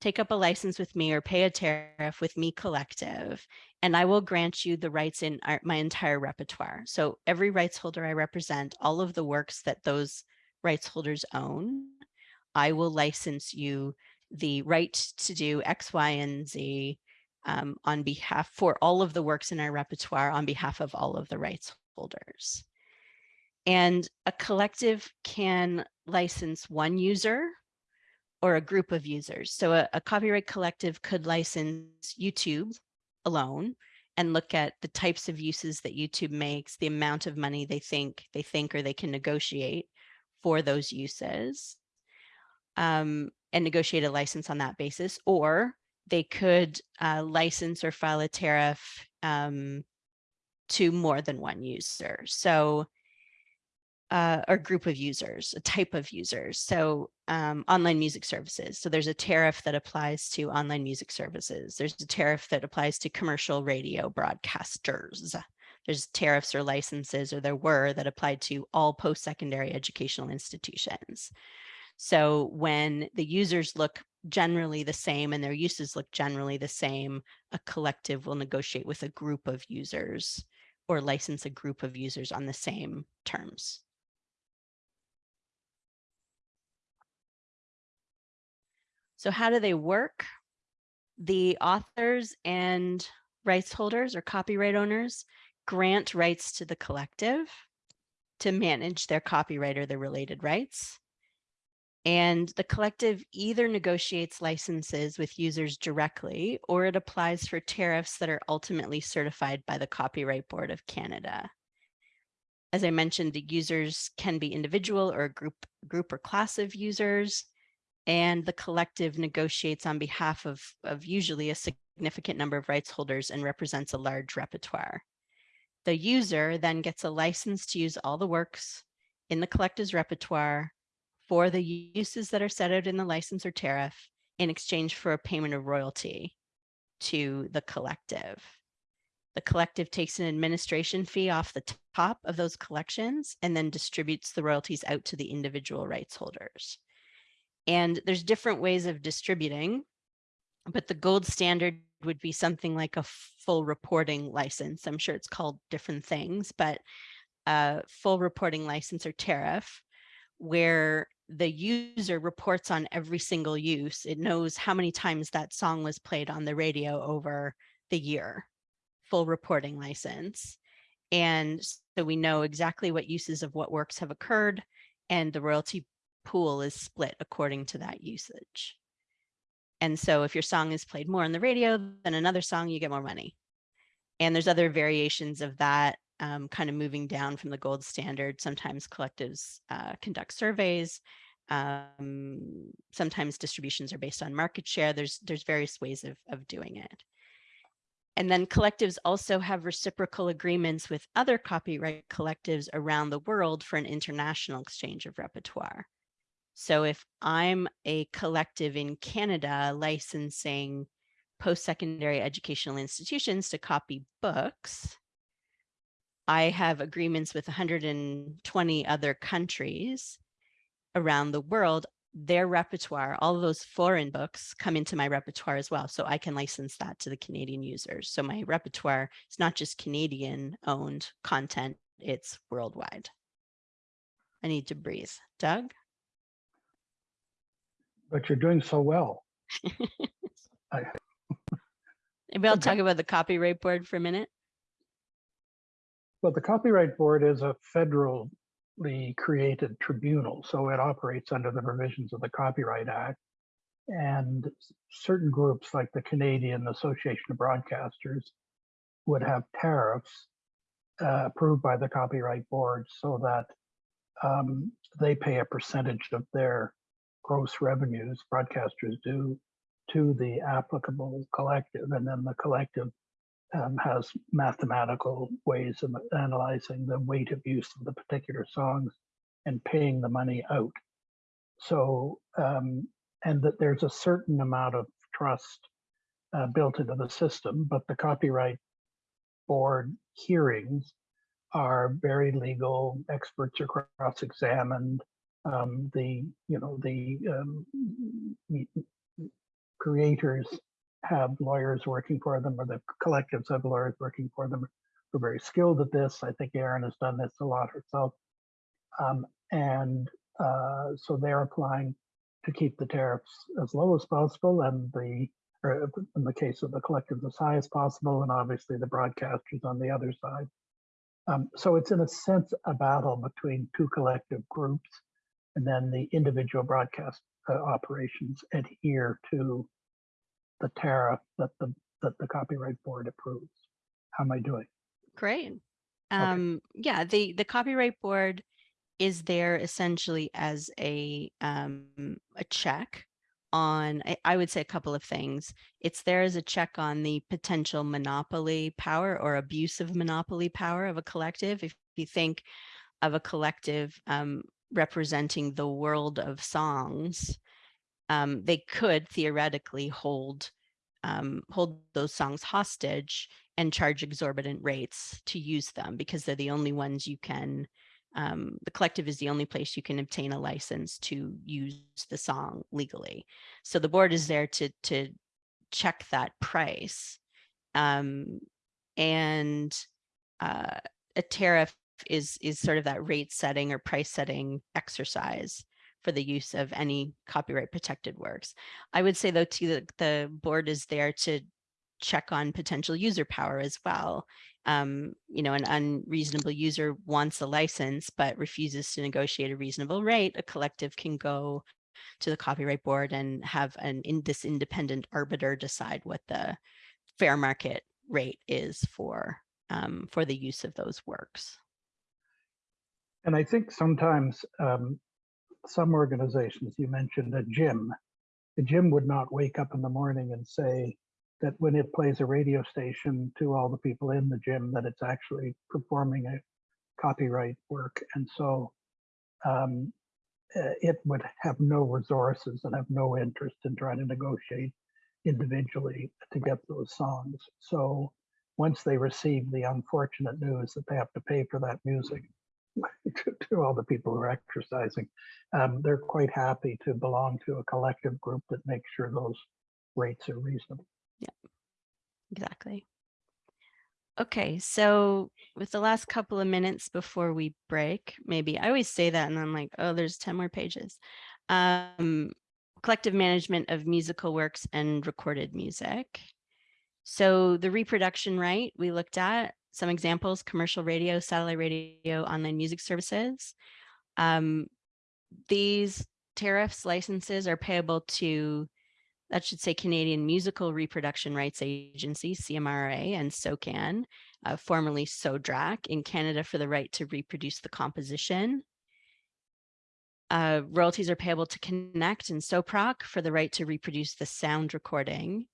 take up a license with me or pay a tariff with me collective, and I will grant you the rights in our, my entire repertoire. So every rights holder I represent, all of the works that those rights holders own, I will license you the right to do X, Y, and Z um, on behalf for all of the works in our repertoire on behalf of all of the rights holders. And a collective can license one user or a group of users. So a, a copyright collective could license YouTube alone and look at the types of uses that YouTube makes, the amount of money they think they think or they can negotiate for those uses um, and negotiate a license on that basis. Or they could uh, license or file a tariff um, to more than one user. So uh, or group of users, a type of users. So um, online music services. So there's a tariff that applies to online music services. There's a tariff that applies to commercial radio broadcasters. There's tariffs or licenses, or there were that applied to all post-secondary educational institutions. So when the users look generally the same and their uses look generally the same, a collective will negotiate with a group of users or license a group of users on the same terms. So how do they work? The authors and rights holders or copyright owners grant rights to the collective to manage their copyright or their related rights. And the collective either negotiates licenses with users directly or it applies for tariffs that are ultimately certified by the Copyright Board of Canada. As I mentioned, the users can be individual or a group, group or class of users, and the collective negotiates on behalf of, of usually a significant number of rights holders and represents a large repertoire. The user then gets a license to use all the works in the collective's repertoire for the uses that are set out in the license or tariff in exchange for a payment of royalty to the collective. The collective takes an administration fee off the top of those collections and then distributes the royalties out to the individual rights holders. And there's different ways of distributing, but the gold standard would be something like a full reporting license. I'm sure it's called different things, but a full reporting license or tariff where the user reports on every single use. It knows how many times that song was played on the radio over the year, full reporting license. And so we know exactly what uses of what works have occurred and the royalty pool is split according to that usage. And so if your song is played more on the radio than another song, you get more money. And there's other variations of that um, kind of moving down from the gold standard. Sometimes collectives uh, conduct surveys. Um, sometimes distributions are based on market share. There's, there's various ways of, of doing it. And then collectives also have reciprocal agreements with other copyright collectives around the world for an international exchange of repertoire. So if I'm a collective in Canada licensing post-secondary educational institutions to copy books, I have agreements with 120 other countries around the world. Their repertoire, all those foreign books come into my repertoire as well. So I can license that to the Canadian users. So my repertoire is not just Canadian owned content, it's worldwide. I need to breathe. Doug? But you're doing so well. I, Maybe I'll Okay. talk about the copyright board for a minute. well, the Copyright Board is a federally created tribunal, so it operates under the provisions of the Copyright Act. And certain groups like the Canadian Association of Broadcasters would have tariffs uh, approved by the Copyright Board so that um, they pay a percentage of their gross revenues, broadcasters do, to the applicable collective, and then the collective um, has mathematical ways of analyzing the weight of use of the particular songs and paying the money out. So, um, and that there's a certain amount of trust uh, built into the system, but the copyright board hearings are very legal. Experts are cross-examined um, the you know the um, creators have lawyers working for them or the collectives have lawyers working for them who are very skilled at this. I think Erin has done this a lot herself. Um, and uh, so they're applying to keep the tariffs as low as possible and the or in the case of the collectives as high as possible and obviously the broadcasters on the other side. Um, so it's in a sense a battle between two collective groups and then the individual broadcast uh, operations adhere to the tariff that the that the copyright board approves. How am I doing? Great. Um, yeah, the, the copyright board is there essentially as a, um, a check on, I, I would say a couple of things. It's there as a check on the potential monopoly power or abuse of monopoly power of a collective. If you think of a collective um, representing the world of songs, um, they could theoretically hold um, hold those songs hostage and charge exorbitant rates to use them because they're the only ones you can um, the collective is the only place you can obtain a license to use the song legally. So the board is there to to check that price. Um, and uh, a tariff is is sort of that rate setting or price setting exercise for the use of any copyright protected works. I would say though too that the board is there to check on potential user power as well. Um, you know, an unreasonable user wants a license but refuses to negotiate a reasonable rate, a collective can go to the copyright board and have an in this independent arbiter decide what the fair market rate is for um, for the use of those works. And I think sometimes um, some organizations, you mentioned a gym, the gym would not wake up in the morning and say that when it plays a radio station to all the people in the gym, that it's actually performing a copyright work. And so um, uh, it would have no resources and have no interest in trying to negotiate individually to get those songs. So once they receive the unfortunate news that they have to pay for that music to, all the people who are exercising, um, they're quite happy to belong to a collective group that makes sure those rates are reasonable. Yeah, exactly. Okay, so with the last couple of minutes before we break, maybe I always say that and I'm like, oh, there's 10 more pages. Um, collective management of musical works and recorded music. So the reproduction right we looked at some examples, commercial radio, satellite radio, online music services. Um, these tariffs licenses are payable to that should say Canadian Musical Reproduction Rights Agency, CMRA, and SOCAN, uh, formerly SODRAC, in Canada for the right to reproduce the composition. Uh, royalties are payable to Connect and SOPROQ for the right to reproduce the sound recording,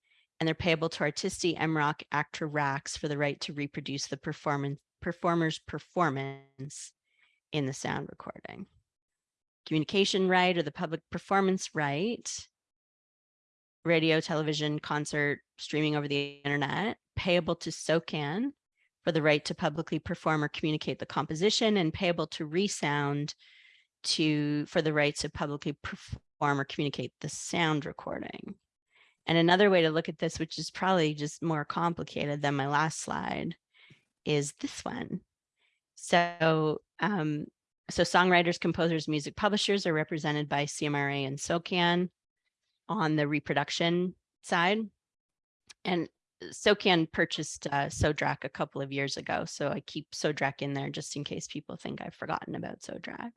and they're payable to Artisti, MROC, ACTRA RACS for the right to reproduce the performance performer's performance in the sound recording. Communication right or the public performance right radio, television, concert, streaming over the internet, payable to SOCAN for the right to publicly perform or communicate the composition and payable to Resound to for the right to publicly perform or communicate the sound recording. And another way to look at this, which is probably just more complicated than my last slide, is this one. So, um, so songwriters, composers, music publishers are represented by CMRA and SOCAN on the reproduction side. And SOCAN purchased uh, SODRAC a couple of years ago, so I keep SODRAC in there just in case people think I've forgotten about SODRAC.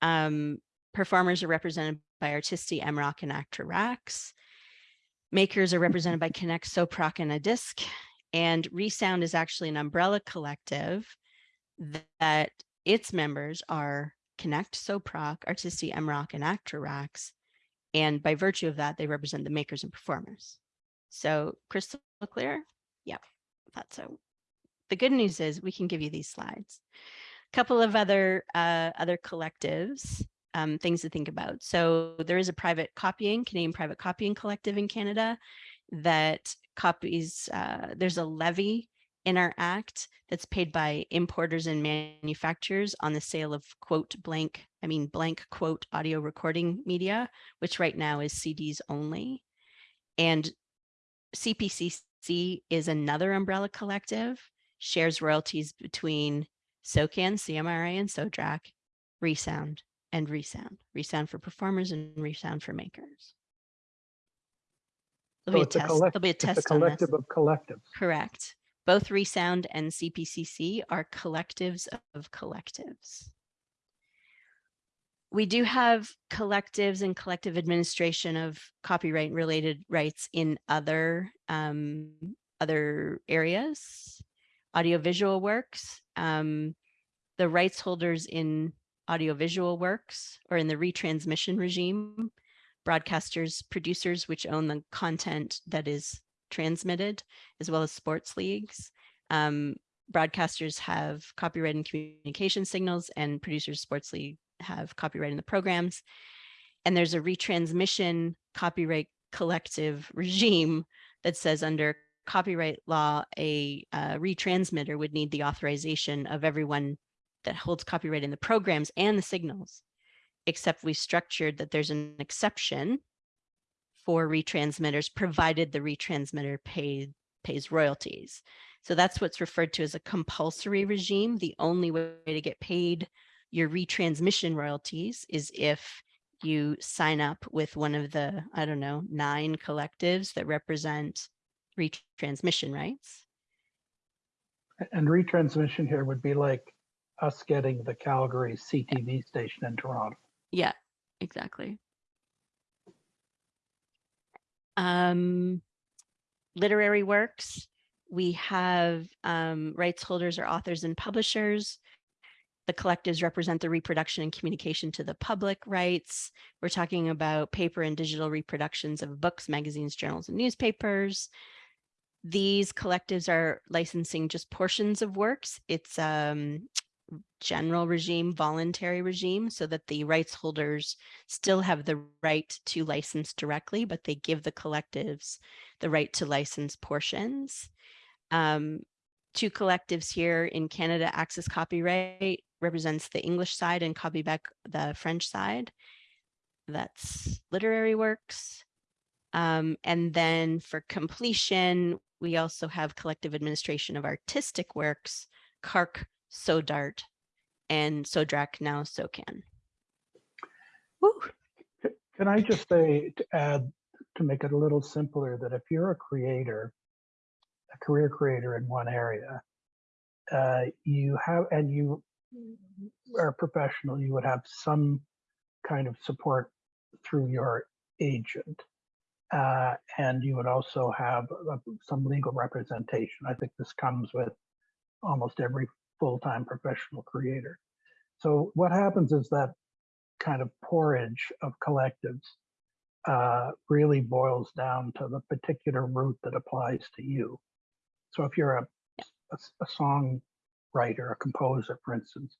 Um, performers are represented by Artisti, MROC, and ACTRA RACS. Makers are represented by Connect, SOPROQ, and ADISQ. And Resound is actually an umbrella collective that its members are Connect, SOPROQ, Artisti, MROC, and ACTRA RACS. And by virtue of that, they represent the makers and performers. So crystal clear? Yeah, thought so. The good news is we can give you these slides. A couple of other uh, other collectives, um, things to think about. So there is a private copying, Canadian Private Copying Collective in Canada that copies, uh, there's a levy in our act that's paid by importers and manufacturers on the sale of quote blank, I mean blank quote audio recording media, which right now is CDs only. And CPCC is another umbrella collective, shares royalties between SOCAN, CMRA, and SODRAC, Resound, and Resound. Resound for performers and Resound for makers. There'll So be a it's a test. There'll be a It's a test on this. collective of collectives. Correct. Both Resound and CPCC are collectives of collectives. We do have collectives and collective administration of copyright related rights in other um, other areas, audiovisual works. Um, the rights holders in audiovisual works or in the retransmission regime, broadcasters, producers, which own the content that is transmitted, as well as sports leagues. Um, broadcasters have copyright and communication signals and producers sports league have copyright in the programs. And there's a retransmission copyright collective regime that says under copyright law, a uh, retransmitter would need the authorization of everyone that holds copyright in the programs and the signals, except we structured that there's an exception for retransmitters, provided the retransmitter pays royalties. So that's what's referred to as a compulsory regime. The only way to get paid your retransmission royalties is if you sign up with one of the, I don't know, nine collectives that represent retransmission rights. And retransmission here would be like us getting the Calgary CTV station in Toronto. Yeah, exactly. Um, literary works, we have um, rights holders or authors and publishers. The collectives represent the reproduction and communication to the public rights. We're talking about paper and digital reproductions of books, magazines, journals, and newspapers. These collectives are licensing just portions of works. It's um, general regime, voluntary regime, so that the rights holders still have the right to license directly, but they give the collectives the right to license portions. Um, two collectives here in Canada, Access Copyright represents the English side and Copibec the French side. That's literary works. Um, and then for completion, we also have collective administration of artistic works, CARC, SODART, and SODRAC, now SOCAN. Woo. Can I just say, to add, to make it a little simpler, that if you're a creator, a career creator in one area, uh, you have, and you are a professional, you would have some kind of support through your agent. Uh, and you would also have uh, some legal representation. I think this comes with almost every full-time professional creator. So what happens is that kind of porridge of collectives uh, really boils down to the particular route that applies to you. So if you're a, a, a songwriter, a composer, for instance,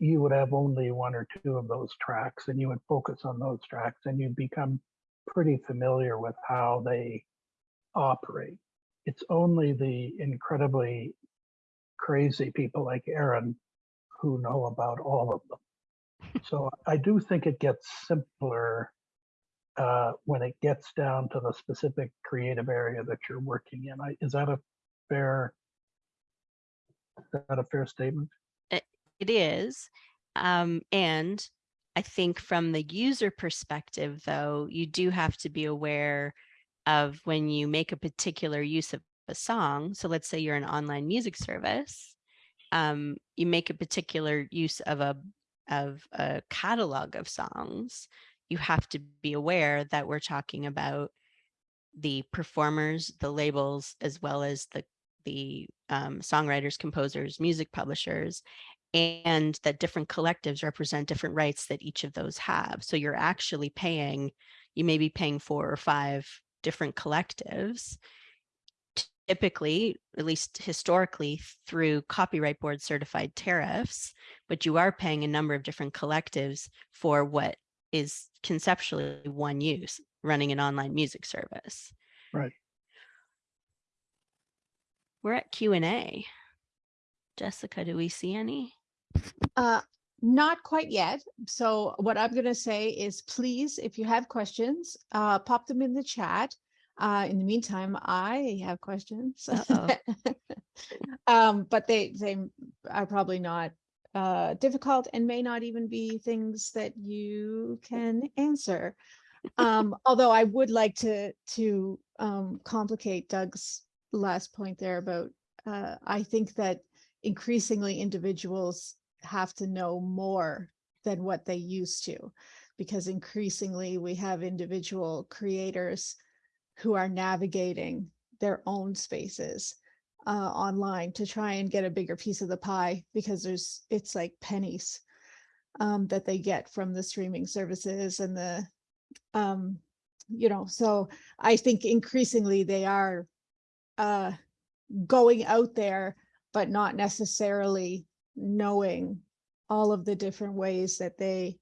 you would have only one or two of those tracks and you would focus on those tracks and you'd become pretty familiar with how they operate. It's only the incredibly crazy people like Erin who know about all of them. So I do think it gets simpler uh, when it gets down to the specific creative area that you're working in. I, is that a fair? Is that a fair statement? It is. Um, and I think from the user perspective, though, you do have to be aware of when you make a particular use of a song. So let's say you're an online music service, um, you make a particular use of a of a catalog of songs. You have to be aware that we're talking about the performers, the labels, as well as the the um, songwriters, composers, music publishers, and that different collectives represent different rights that each of those have. So you're actually paying, you may be paying four or five different collectives, typically, at least historically, through copyright board certified tariffs, but you are paying a number of different collectives for what is conceptually one use, running an online music service. Right. We're at Q and A. Jessica, do we see any? Uh, not quite yet. So what I'm going to say is please, if you have questions, uh, pop them in the chat. Uh, in the meantime, I have questions. Uh-oh. um, but they they are probably not uh, difficult and may not even be things that you can answer. Um, although I would like to to um, complicate Doug's last point there about uh, I think that increasingly individuals have to know more than what they used to because increasingly we have individual creators who are navigating their own spaces uh, online to try and get a bigger piece of the pie because there's it's like pennies um, that they get from the streaming services and the um, you know so I think increasingly they are uh, going out there but not necessarily knowing all of the different ways that they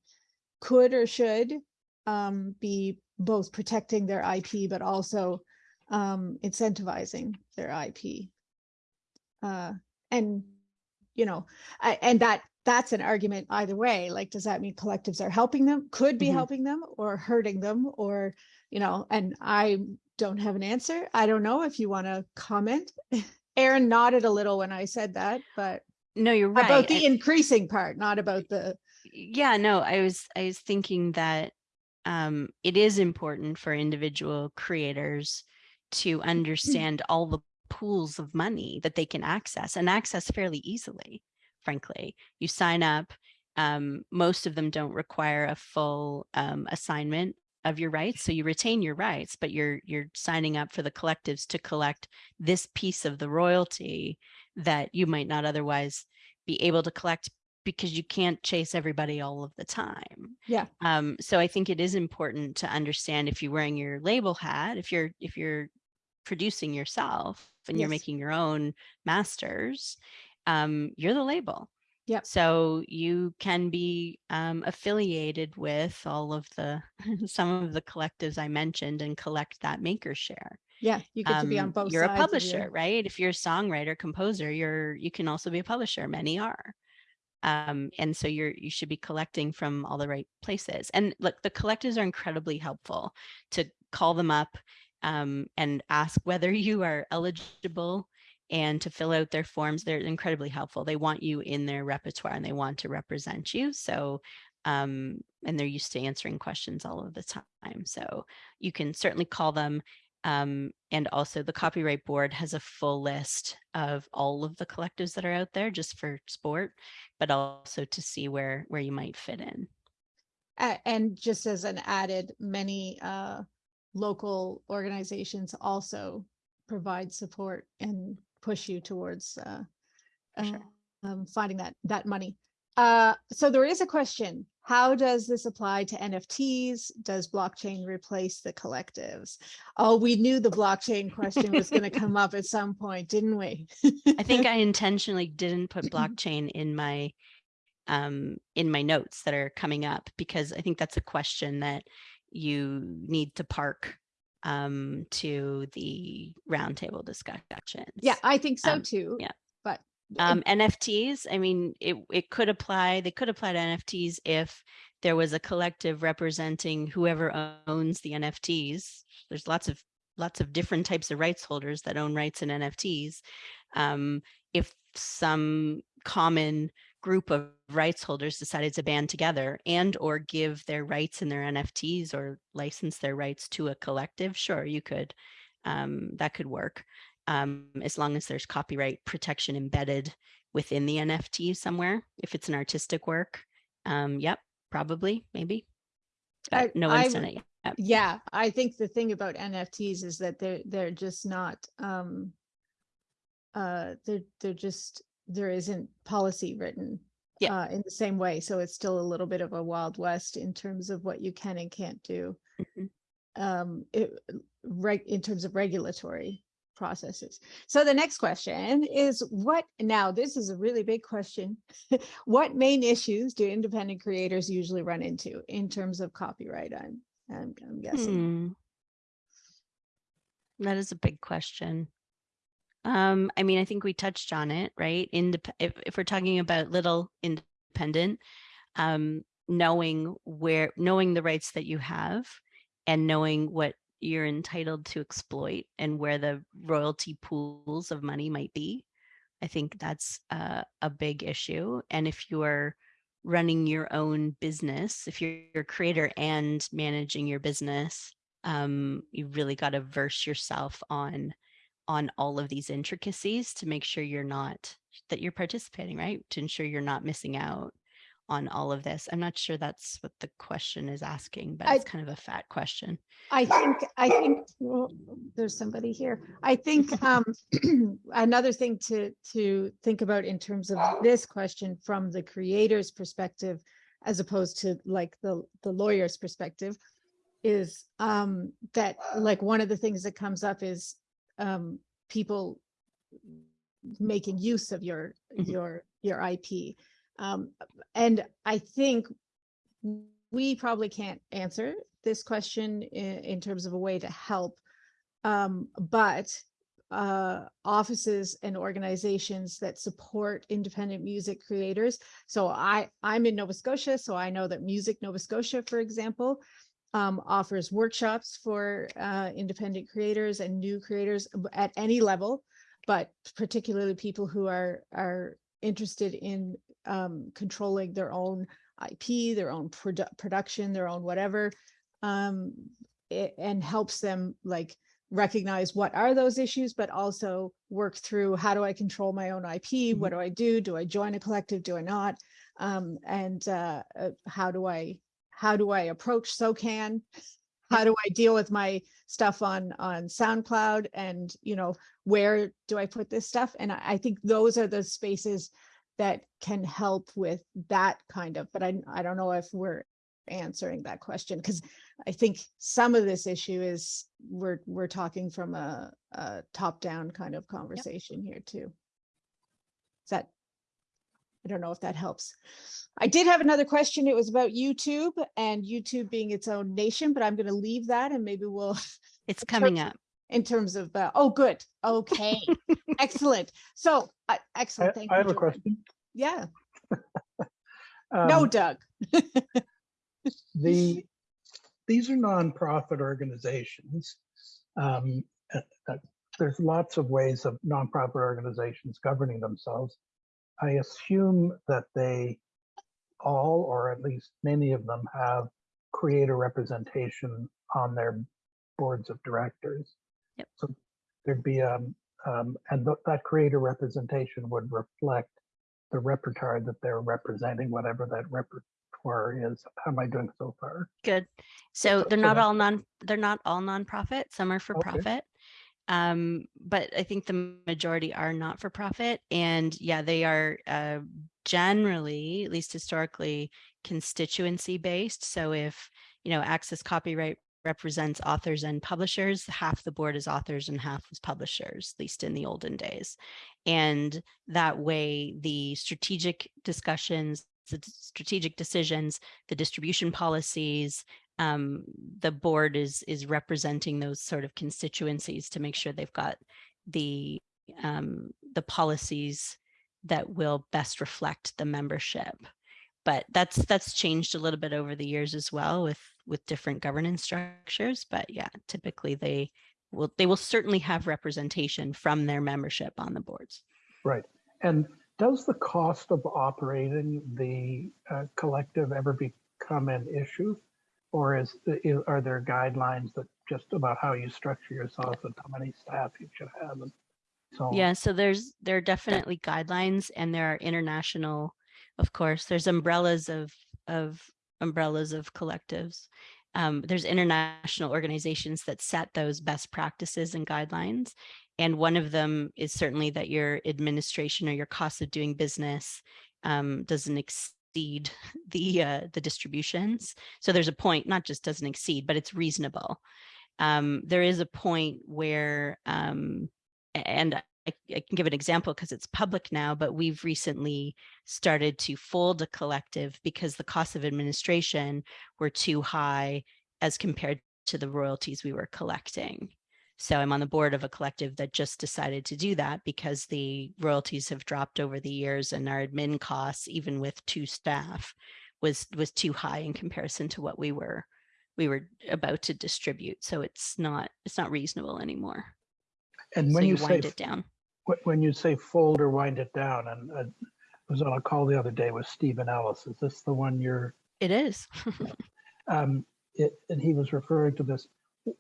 could or should um, be both protecting their IP, but also um, incentivizing their IP. Uh, and, you know, I, and that that's an argument either way. Like, does that mean collectives are helping them, could be Mhm. helping them or hurting them or, you know, and I don't have an answer. I don't know if you want to comment. Erin nodded a little when I said that, but No, you're right. about the increasing part, not about the, yeah no i was i was thinking that um it is important for individual creators to understand all the pools of money that they can access and access fairly easily frankly. You sign up um most of them don't require a full um assignment of your rights so you retain your rights but you're you're signing up for the collectives to collect this piece of the royalty that you might not otherwise be able to collect because you can't chase everybody all of the time. Yeah. Um, so I think it is important to understand if you're wearing your label hat, if you're if you're producing yourself and you're making your own masters, um, you're the label. Yep. So you can be um, affiliated with all of the some of the collectives I mentioned and collect that maker share yeah, you get to be on um, both you're a publisher right if you're a songwriter composer you're you can also be a publisher many are um, and so you're you should be collecting from all the right places. And look the collectives are incredibly helpful to call them up um, and ask whether you are eligible and to fill out their forms. They're incredibly helpful. They want you in their repertoire and they want to represent you. So um, and they're used to answering questions all of the time. So you can certainly call them um, and also the copyright board has a full list of all of the collectives that are out there just for sport, but also to see where where you might fit in. And just as an added, many uh, local organizations also provide support and push you towards uh, Sure. um, finding that that money. Uh, so there is a question: How does this apply to NFTs? Does blockchain replace the collectives? Oh, we knew the blockchain question was going to come up at some point, didn't we? I think I intentionally didn't put blockchain in my um, in my notes that are coming up because I think that's a question that you need to park um, to the roundtable discussions. yeah, I think so Um, too. yeah. Um, NFTs. I mean, it it could apply. They could apply to NFTs if there was a collective representing whoever owns the NFTs. There's lots of lots of different types of rights holders that own rights in NFTs. Um, if some common group of rights holders decided to band together and or give their rights in their NFTs or license their rights to a collective, sure, you could. Um, that could work um, as long as there's copyright protection embedded within the NFT somewhere. If it's an artistic work, um, yep, probably, maybe. I- no one's I done it yet. yeah i think the thing about nfts is that they're they're just not um uh they're they're just there isn't policy written Yeah. uh in the same way so it's still a little bit of a wild west in terms of what you can and can't do Mhm. um it, in terms of regulatory processes so the next question is what now this is a really big question what main issues do independent creators usually run into in terms of copyright i'm i'm, I'm guessing Hmm. That is a big question. Um, I mean, I think we touched on it, right? Indep- if, if we're talking about little independent, um, knowing where, knowing the rights that you have and knowing what you're entitled to exploit and where the royalty pools of money might be. I think that's uh, a big issue. And if you're running your own business, if you're a creator and managing your business, um, you really got to verse yourself on on all of these intricacies to make sure you're not that you're participating, right? To ensure you're not missing out on all of this. I'm not sure that's what the question is asking, but I- it's kind of a fat question. I think, I think, well, there's somebody here. I think um, another thing to, to think about in terms of this question from the creator's perspective, as opposed to like the, the lawyer's perspective, is um, that like one of the things that comes up is um, people making use of your, Mhm. your, your IP. Um, and I think we probably can't answer this question in, in terms of a way to help. Um, but uh, offices and organizations that support independent music creators. So I, I'm in Nova Scotia, so I know that Music Nova Scotia, for example, um, offers workshops for uh, independent creators and new creators at any level, but particularly people who are are interested in um, controlling their own IP, their own produ- production, their own whatever, um, it, and helps them like recognize what are those issues, but also work through how do I control my own IP? What do I do? Do I join a collective? Do I not? Um, and uh, uh, how do I how do I approach SOCAN? How do I deal with my stuff on on SoundCloud? And you know, where do I put this stuff? And I, I think those are the spaces that can help with that kind of. But I I don't know if we're answering that question because I think some of this issue is we're we're talking from a, a top down kind of conversation here too. Is that I don't know if that helps. I did have another question. It was about YouTube and YouTube being its own nation, but I'm going to leave that and maybe we'll, It's coming up. In terms of, uh, oh, good. Okay. Excellent. So, uh, I, excellent. Thank I you. have a question. Yeah. No, Um, Doug. the these are nonprofit organizations. Um, uh, uh, there's lots of ways of nonprofit organizations governing themselves. I assume that they all, or at least many of them, have creator representation on their boards of directors. Yep. So there'd be um, um, and th- that creator representation would reflect the repertoire that they're representing, whatever that repertoire is. How am I doing so far? Good. So so they're not all non, they're not all nonprofit. Some are for Okay. profit. Um, but I think the majority are not for profit. And yeah, they are uh, generally, at least historically, constituency based. So if, you know, access copyright represents authors and publishers, half the board is authors and half is publishers, at least in the olden days. And that way, the strategic discussions, the strategic decisions, the distribution policies, um, the board is is representing those sort of constituencies to make sure they've got the um, the policies that will best reflect the membership. But that's that's changed a little bit over the years as well with with different governance structures. But yeah, typically they will they will certainly have representation from their membership on the boards. Right. And does the cost of operating the uh, collective ever become an issue? Or is, i- are there guidelines that just about how you structure yourself and how many staff you should have and so on? Yeah, so there's there are definitely guidelines and there are international, of course, there's umbrellas of of umbrellas of collectives. Um, there's international organizations that set those best practices and guidelines. And one of them is certainly that your administration or your cost of doing business um, doesn't exceed the uh, the distributions. So there's a point, not just doesn't exceed, but it's reasonable. Um, there is a point where um, and I, I can give an example because it's public now, but we've recently started to fold a collective because the costs of administration were too high as compared to the royalties we were collecting. So I'm on the board of a collective that just decided to do that because the royalties have dropped over the years and our admin costs, even with two staff, was was too high in comparison to what we were we were about to distribute. So it's not it's not reasonable anymore And so when you, you say, wind it down. Wh- when you say fold or wind it down, and uh, I was on a call the other day with Stephen Ellis, is this the one you're, It is. um, it, and he was referring to this.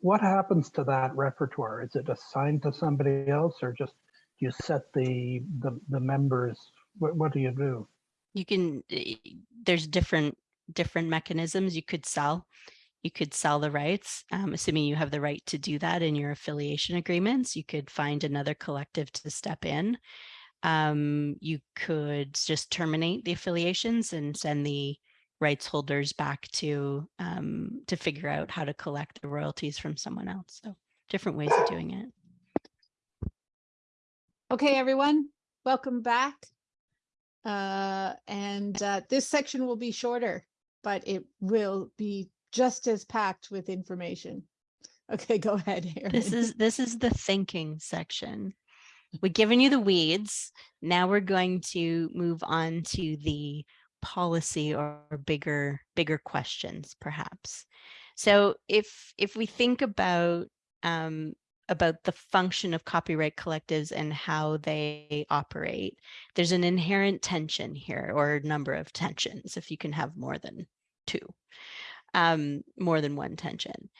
What happens to that repertoire? Is it assigned to somebody else or just you set the, the, the members? What, what do you do? you can eh, there's different different mechanisms you could sell you could sell the rights um, assuming you have the right to do that in your affiliation agreements you could find another collective to step in um, you could just terminate the affiliations and send the rights holders back to um, to figure out how to collect the royalties from someone else so different ways of doing it Okay, everyone, welcome back. Uh, and uh, this section will be shorter, but it will be just as packed with information. Okay, go ahead. This is this is the thinking section. We've given you the weeds. Now we're going to move on to the policy or bigger bigger questions, perhaps. So if if we think about um, about the function of copyright collectives and how they operate, there's an inherent tension here, or number of tensions, if you can have more than two, um, more than one tension.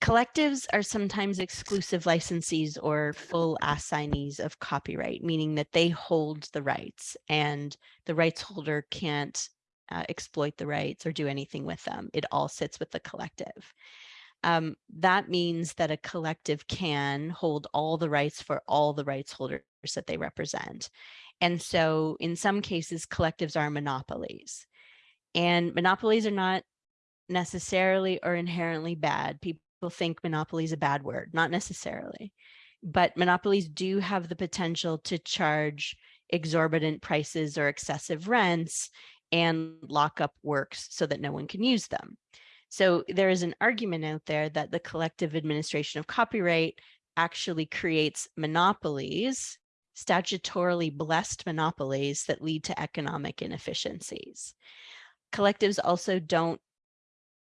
Collectives are sometimes exclusive licensees or full assignees of copyright, meaning that they hold the rights and the rights holder can't uh, exploit the rights or do anything with them. It all sits with the collective. Um, that means that a collective can hold all the rights for all the rights holders that they represent. And so in some cases, collectives are monopolies. And monopolies are not necessarily or inherently bad. People think monopoly is a bad word, not necessarily. But monopolies do have the potential to charge exorbitant prices or excessive rents and lock up works so that no one can use them. So there is an argument out there that the collective administration of copyright actually creates monopolies, statutorily blessed monopolies that lead to economic inefficiencies. Collectives also don't,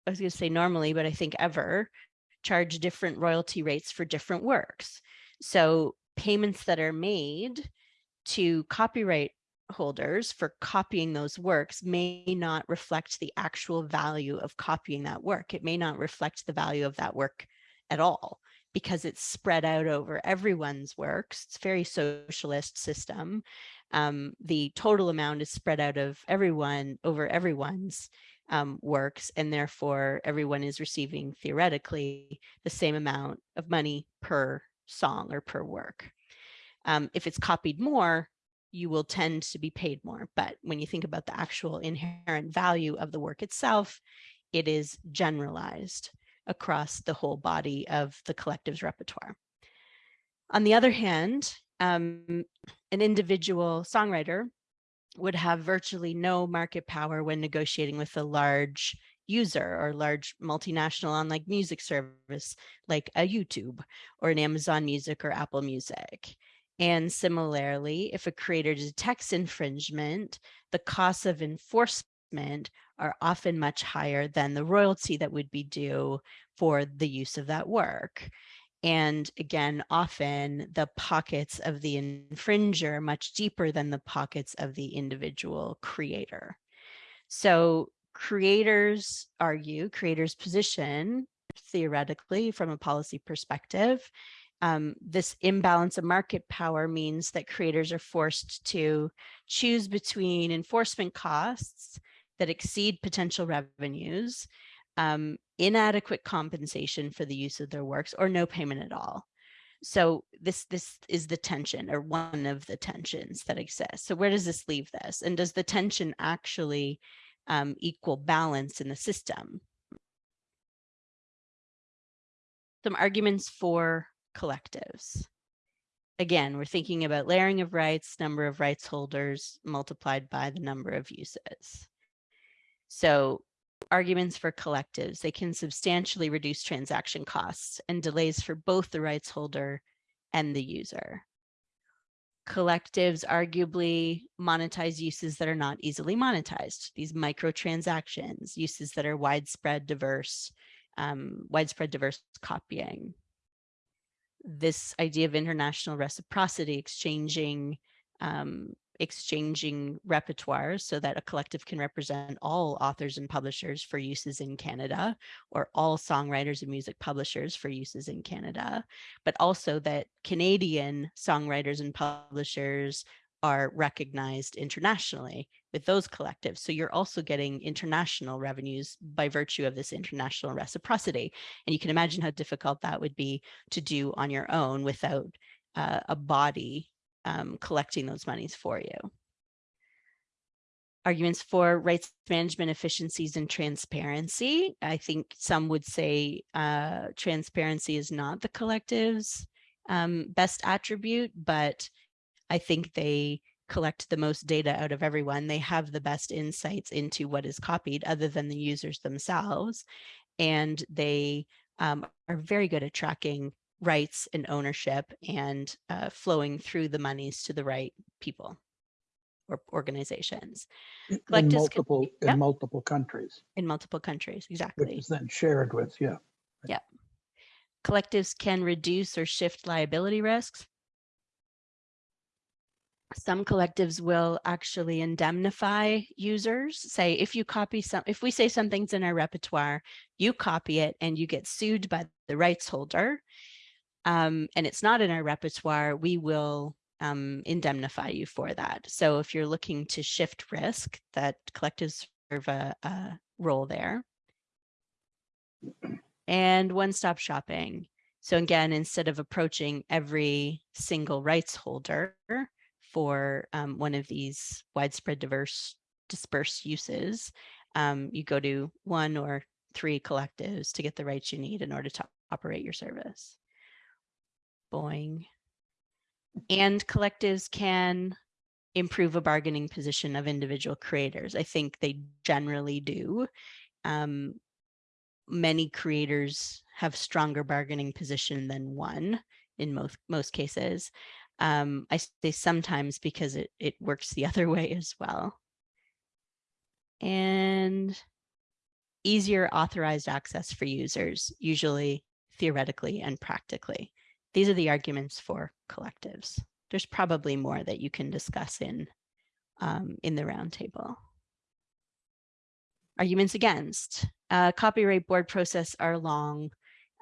I was going to say normally, but I think ever, charge different royalty rates for different works. So payments that are made to copyright holders for copying those works may not reflect the actual value of copying that work. It may not reflect the value of that work at all because it's spread out over everyone's works. It's a very socialist system. Um, the total amount is spread out of everyone over everyone's um, works and therefore everyone is receiving theoretically the same amount of money per song or per work. Um, if it's copied more, you will tend to be paid more. But when you think about the actual inherent value of the work itself, it is generalized across the whole body of the collective's repertoire. On the other hand, um, an individual songwriter would have virtually no market power when negotiating with a large user or large multinational online music service like a YouTube or an Amazon Music or Apple Music. And similarly, if a creator detects infringement, the costs of enforcement are often much higher than the royalty that would be due for the use of that work. And again, often the pockets of the infringer much deeper than the pockets of the individual creator. So creators argue, creators position theoretically from a policy perspective um, this imbalance of market power means that creators are forced to choose between enforcement costs that exceed potential revenues, um, inadequate compensation for the use of their works, or no payment at all. So this this is the tension or one of the tensions that exist. So where does this leave this? And does the tension actually um, equal balance in the system? Some arguments for collectives. Again, we're thinking about layering of rights, number of rights holders multiplied by the number of uses. So arguments for collectives, they can substantially reduce transaction costs and delays for both the rights holder and the user. Collectives arguably monetize uses that are not easily monetized, these microtransactions, uses that are widespread diverse, um, widespread diverse copying this idea of international reciprocity, exchanging um, exchanging repertoires so that a collective can represent all authors and publishers for uses in Canada or all songwriters and music publishers for uses in Canada, but also that Canadian songwriters and publishers are recognized internationally with those collectives. So you're also getting international revenues by virtue of this international reciprocity. And you can imagine how difficult that would be to do on your own without uh, a body um, collecting those monies for you. Arguments for rights management efficiencies and transparency. I think some would say uh, transparency is not the collective's um, best attribute, but I think they collect the most data out of everyone. They have the best insights into what is copied other than the users themselves. And they um, are very good at tracking rights and ownership and uh, flowing through the monies to the right people or organizations In Collectives can- multiple, Yep. in multiple countries, in multiple countries. exactly. which is then shared with, yeah. yeah. Collectives can reduce or shift liability risks. Some collectives will actually indemnify users. Say if you copy some, if we say something's in our repertoire, you copy it and you get sued by the rights holder. Um, and it's not in our repertoire, we will um, indemnify you for that. So if you're looking to shift risk, that collectives serve a, a role there. And one-stop shopping. So again, instead of approaching every single rights holder for um, one of these widespread diverse dispersed uses, um, you go to one or three collectives to get the rights you need in order to operate your service. And collectives can improve a bargaining position of individual creators. I think they generally do. Um, many creators have stronger bargaining position than one in most most cases. Um, I say sometimes because it it works the other way as well. And easier authorized access for users, usually theoretically and practically. These are the arguments for collectives. There's probably more that you can discuss in um, in the roundtable. Arguments against uh, copyright board process are long,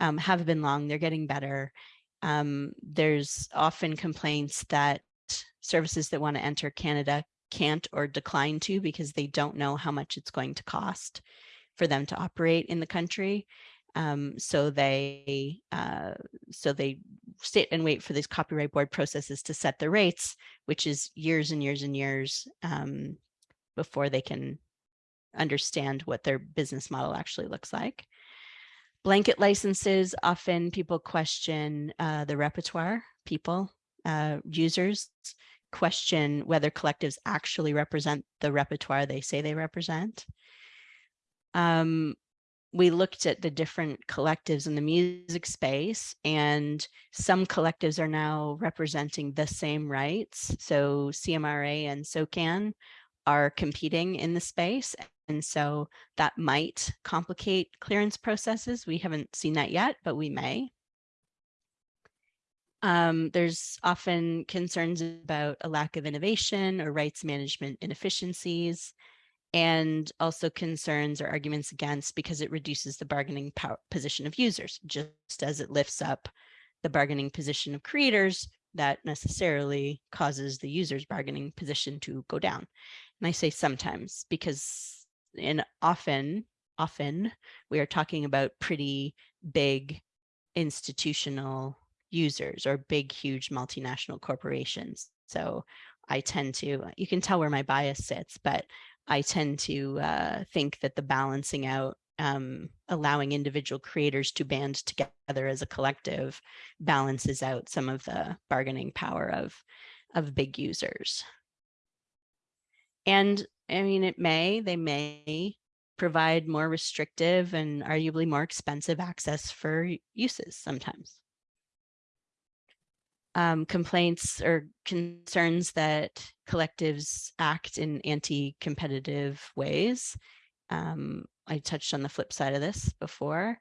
um, have been long, they're getting better. Um, there's often complaints that services that want to enter Canada can't or decline to because they don't know how much it's going to cost for them to operate in the country. Um, so they uh, so they sit and wait for these copyright board processes to set the rates, which is years and years and years um, before they can understand what their business model actually looks like. Blanket licenses, often people question uh, the repertoire, people, uh, users question whether collectives actually represent the repertoire they say they represent. Um, we looked at the different collectives in the music space and some collectives are now representing the same rights. So CMRRA and SOCAN are competing in the space. And so that might complicate clearance processes. We haven't seen that yet, but we may. Um, there's often concerns about a lack of innovation or rights management inefficiencies, and also concerns or arguments against because it reduces the bargaining power position of users, just as it lifts up the bargaining position of creators, that necessarily causes the user's bargaining position to go down. And I say sometimes because in often, often we are talking about pretty big institutional users or big, huge multinational corporations. So I tend to, you can tell where my bias sits, but I tend to uh, think that the balancing out, um, allowing individual creators to band together as a collective balances out some of the bargaining power of, of big users. And I mean, it may, they may provide more restrictive and arguably more expensive access for uses sometimes. Um, complaints or concerns that collectives act in anti-competitive ways. Um, I touched on the flip side of this before.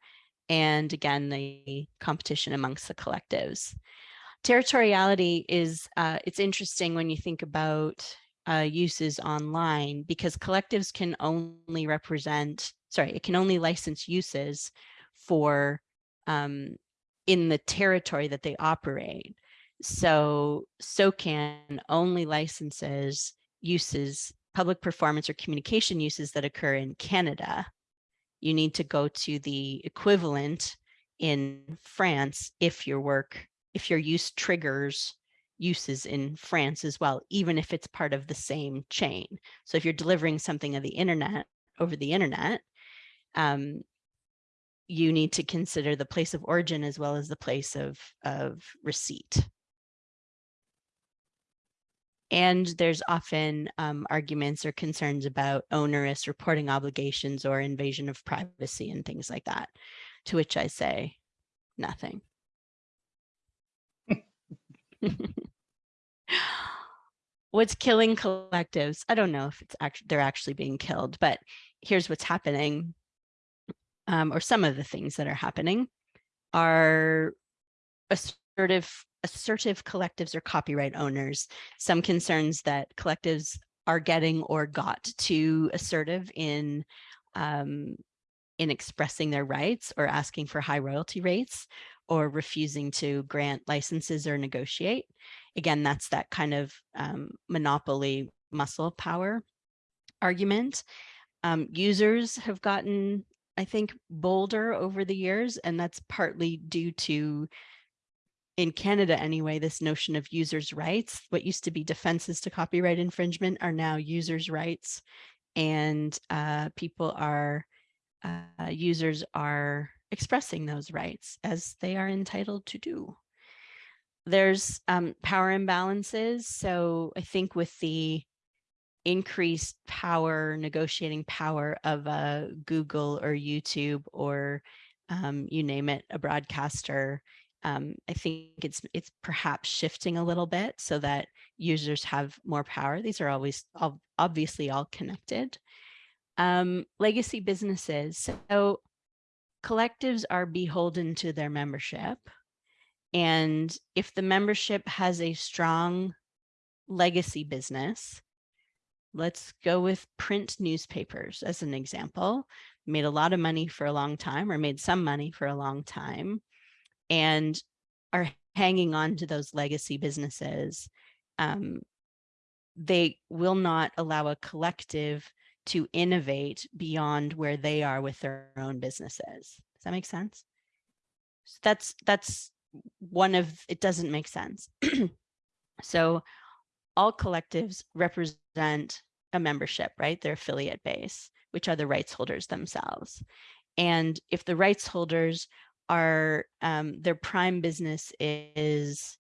And again, the competition amongst the collectives. Territoriality is, uh, it's interesting when you think about uh, uses online because collectives can only represent, sorry, it can only license uses for um, in the territory that they operate. So SOCAN only licenses uses, public performance or communication uses that occur in Canada. You need to go to the equivalent in France if your work, if your use triggers uses in France as well, even if it's part of the same chain. So if you're delivering something of the internet over the internet, um, you need to consider the place of origin as well as the place of, of receipt. And there's often um, arguments or concerns about onerous reporting obligations or invasion of privacy and things like that. To which I say, nothing. What's killing collectives? I don't know if it's actually they're actually being killed, but here's what's happening. Um, or some of the things that are happening are assertive assertive collectives or copyright owners. Some concerns that collectives are getting or got too assertive in um, in expressing their rights or asking for high royalty rates or refusing to grant licenses or negotiate. Again, that's that kind of um, monopoly muscle power argument. Um, users have gotten, I think, bolder over the years, and that's partly due to, in Canada anyway, this notion of users' rights. What used to be defenses to copyright infringement are now users' rights, and uh, people are, uh, users are expressing those rights as they are entitled to do. There's um, power imbalances. So I think with the increased power, negotiating power of a Google or YouTube or um, you name it, a broadcaster, um, I think it's it's perhaps shifting a little bit so that users have more power. These are always obviously all connected. Um, legacy businesses. So collectives are beholden to their membership. And if the membership has a strong legacy business, let's go with print newspapers as an example, made a lot of money for a long time or made some money for a long time and are hanging on to those legacy businesses. Um, they will not allow a collective to innovate beyond where they are with their own businesses. Does that make sense? So that's that's one of it doesn't make sense. so all collectives represent a membership, right? Their affiliate base, which are the rights holders themselves. And if the rights holders are um, their prime business is,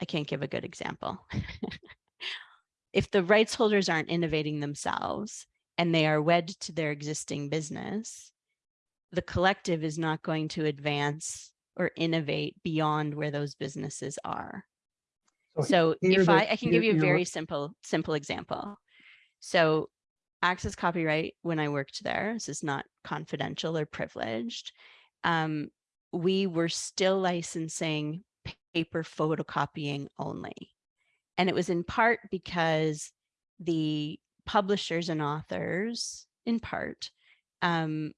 I can't give a good example. if the rights holders aren't innovating themselves and they are wed to their existing business, the collective is not going to advance or innovate beyond where those businesses are. So here if I, I can give you a very simple, simple example. So access copyright, when I worked there, this is not confidential or privileged. Um, we were still licensing paper photocopying only. And it was in part because the publishers and authors, in part, um,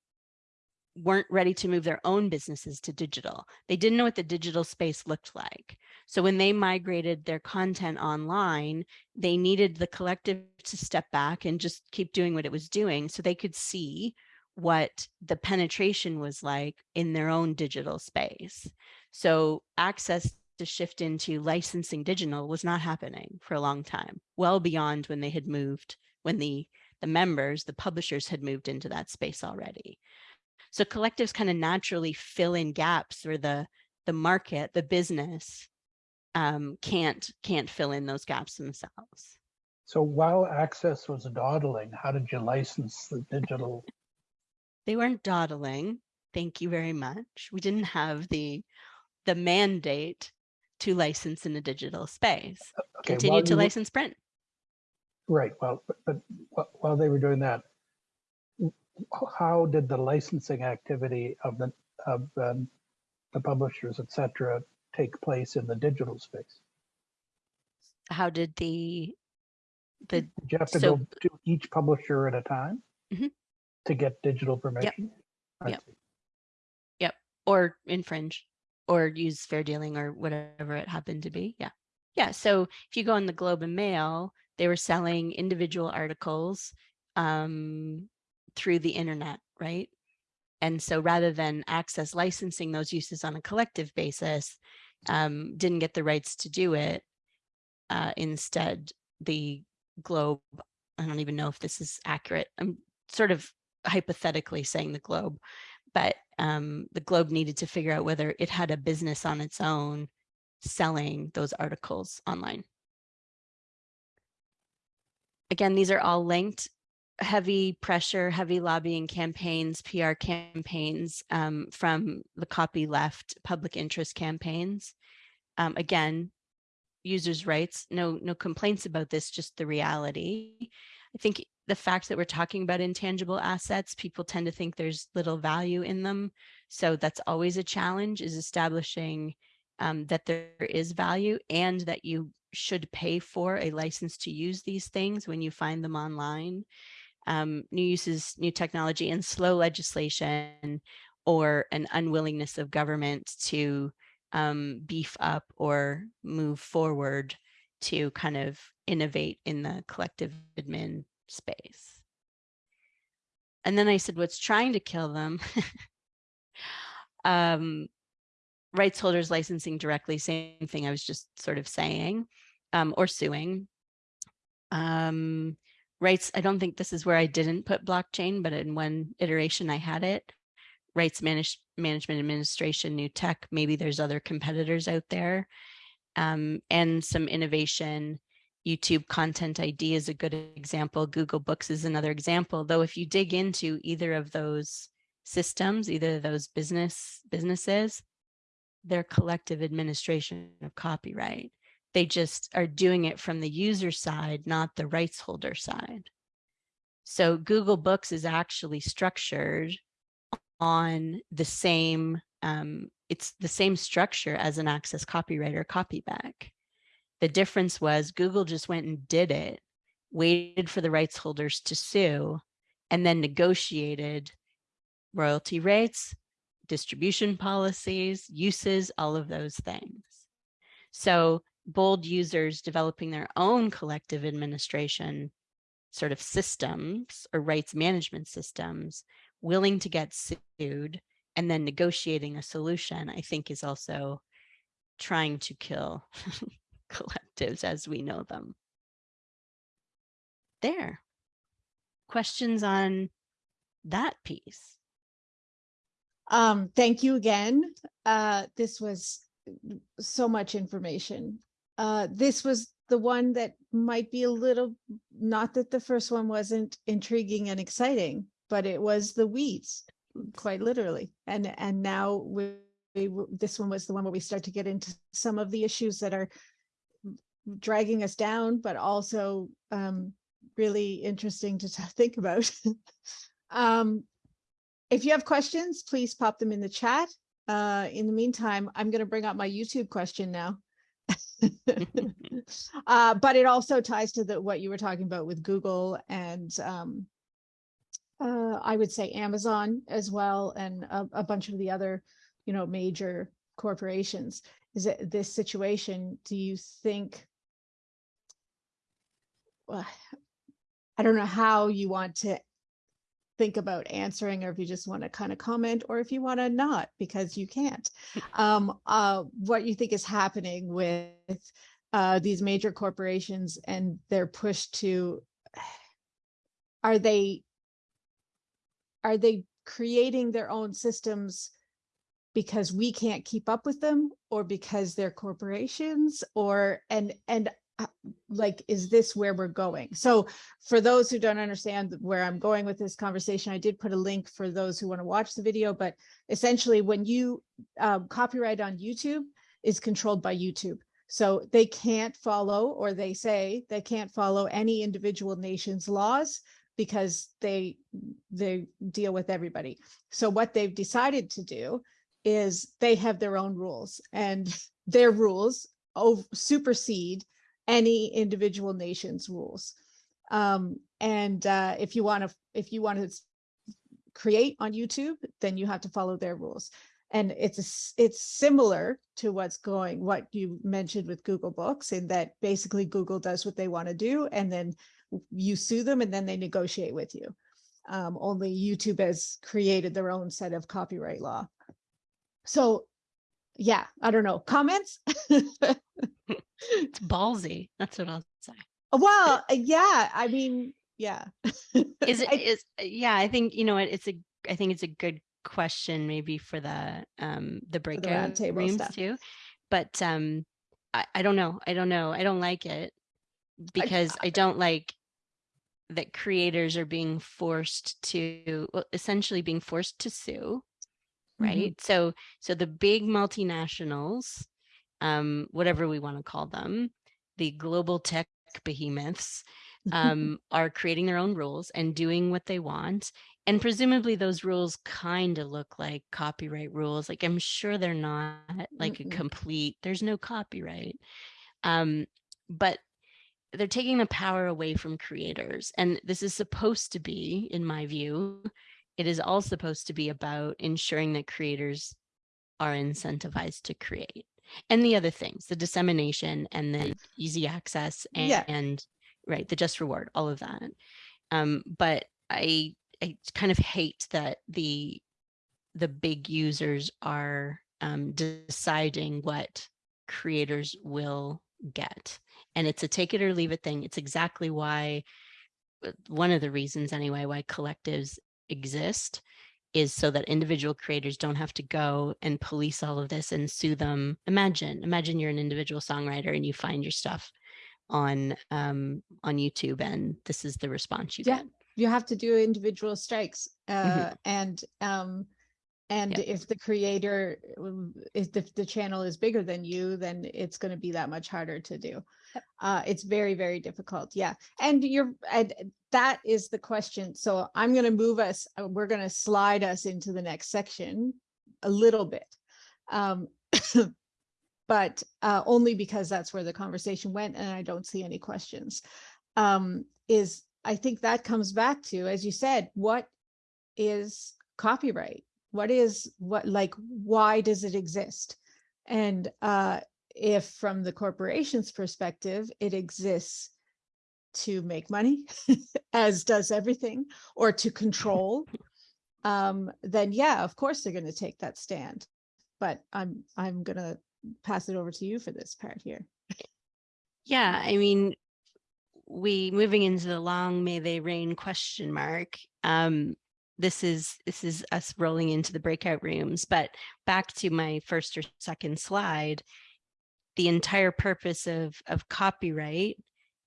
weren't ready to move their own businesses to digital. They didn't know what the digital space looked like. So when they migrated their content online, they needed the collective to step back and just keep doing what it was doing so they could see what the penetration was like in their own digital space. So access to shift into licensing digital was not happening for a long time, well beyond when they had moved, when the, the members, the publishers had moved into that space already. So collectives kind of naturally fill in gaps where the, the market, the business um, can't, can't fill in those gaps themselves. So while Access was dawdling, how did you license the digital? They weren't dawdling. Thank you very much. We didn't have the, the mandate to license in a digital space. Okay, Continue to license print. Right, well, but, but while they were doing that, how did the licensing activity of the, of um, the publishers, et cetera, take place in the digital space? How did the, the, Did you have to So- go to each publisher at a time? Mhm. To get digital permission? I Yep. see. or infringe or use fair dealing or whatever it happened to be. Yeah. Yeah. So if you go on the Globe and Mail, they were selling individual articles um, through the internet, right? And so rather than access licensing those uses on a collective basis, um, didn't get the rights to do it. Uh, instead, the Globe, I don't even know if this is accurate. I'm sort of hypothetically saying the Globe, but um, the Globe needed to figure out whether it had a business on its own selling those articles online. Again, these are all linked. heavy pressure, heavy lobbying campaigns, PR campaigns um, from the copy left public interest campaigns. Um, again, users' rights, no, no complaints about this, just the reality. I think the fact that we're talking about intangible assets, people tend to think there's little value in them. So that's always a challenge is establishing um, that there is value and that you should pay for a license to use these things when you find them online. Um, new uses, new technology and slow legislation or an unwillingness of government to um, beef up or move forward to kind of innovate in the collective admin space. And then I said, what's trying to kill them? um, rights holders licensing directly, same thing I was just sort of saying, um, or suing. Um, rights, I don't think this is where I didn't put blockchain, but in one iteration I had it. Rights manage, management administration, new tech, maybe there's other competitors out there. Um, and some innovation YouTube Content ID is a good example. Google Books is another example, though if you dig into either of those systems, either of those business businesses, their collective administration of copyright. They just are doing it from the user side, not the rights holder side. So Google Books is actually structured on the same, um, it's the same structure as an access copyright or Copibec. The difference was Google just went and did it, waited for the rights holders to sue, and then negotiated royalty rates, distribution policies, uses, all of those things. So bold users developing their own collective administration sort of systems or rights management systems, willing to get sued and then negotiating a solution, I think is also trying to kill collectives as we know them. There. Questions on that piece? Um, thank you again. Uh, this was so much information. Uh, this was the one that might be a little, not that the first one wasn't intriguing and exciting, but it was the weeds, quite literally. And, and now we, we, this one was the one where we start to get into some of the issues that are dragging us down, but also um, really interesting to think about. um, if you have questions, please pop them in the chat. Uh, in the meantime, I'm going to bring up my YouTube question now. uh, but it also ties to the, what you were talking about with Google and um, uh, I would say Amazon as well, and a, a bunch of the other, you know, major corporations. Is it this situation? Do you think I don't know how you want to think about answering or if you just want to kind of comment or if you want to not because you can't. Um uh what you think is happening with uh these major corporations and their push to are they are they creating their own systems because we can't keep up with them or because they're corporations or and and uh, like, is this where we're going? So for those who don't understand where I'm going with this conversation, I did put a link for those who want to watch the video, but essentially when you um, copyright on YouTube is controlled by YouTube. So they can't follow, or they say they can't follow any individual nation's laws because they they deal with everybody. So what they've decided to do is they have their own rules and their rules over, supersede any individual nation's rules. Um, and uh, if you want to, if you want to create on YouTube, then you have to follow their rules. And it's a, it's similar to what's going, what you mentioned with Google Books, in that basically Google does what they want to do, and then you sue them, and then they negotiate with you. Um, only YouTube has created their own set of copyright law. So yeah, I don't know. Comments? it's ballsy. That's what I'll say. Well, uh, yeah, I mean, yeah. is it I, is uh, yeah, I think you know what it's a I think it's a good question maybe for the um the breakout the rooms stuff. too. But um I, I don't know. I don't know. I don't like it because I, I don't like that creators are being forced to, well, essentially being forced to sue, right? So, so the big multinationals, um, whatever we want to call them, the global tech behemoths, um, are creating their own rules and doing what they want. And presumably those rules kind of look like copyright rules. Like I'm sure they're not like Mm-mm. a complete, there's no copyright. Um, but they're taking the power away from creators. And this is supposed to be, in my view, it is all supposed to be about ensuring that creators are incentivized to create. And the other things, the dissemination and the easy access and, Yeah. and right, the just reward, all of that. Um, but I I kind of hate that the the big users are um, deciding what creators will get. And it's a take it or leave it thing. It's exactly why uh, one of the reasons anyway why collectives exist is so that individual creators don't have to go and police all of this and sue them. Imagine, imagine you're an individual songwriter and you find your stuff on um on YouTube and this is the response you Yeah. get. you have to do individual strikes Mm-hmm. uh and um and Yep. if the creator if the, the channel is bigger than you then it's going to be that much harder to do uh it's very very difficult yeah and you're and that is the question so i'm going to move us uh, we're going to slide us into the next section a little bit um but uh only because that's where the conversation went and i don't see any questions um is I think that comes back to, as you said, what is copyright? What is what like why does it exist? And uh if from the corporation's perspective, it exists to make money, as does everything, or to control, um, then yeah, of course they're going to take that stand. But I'm I'm gonna pass it over to you for this part here. Yeah, I mean, we moving into the long may they reign question mark. Um, this is this is us rolling into the breakout rooms, but back to my first or second slide, the entire purpose of of copyright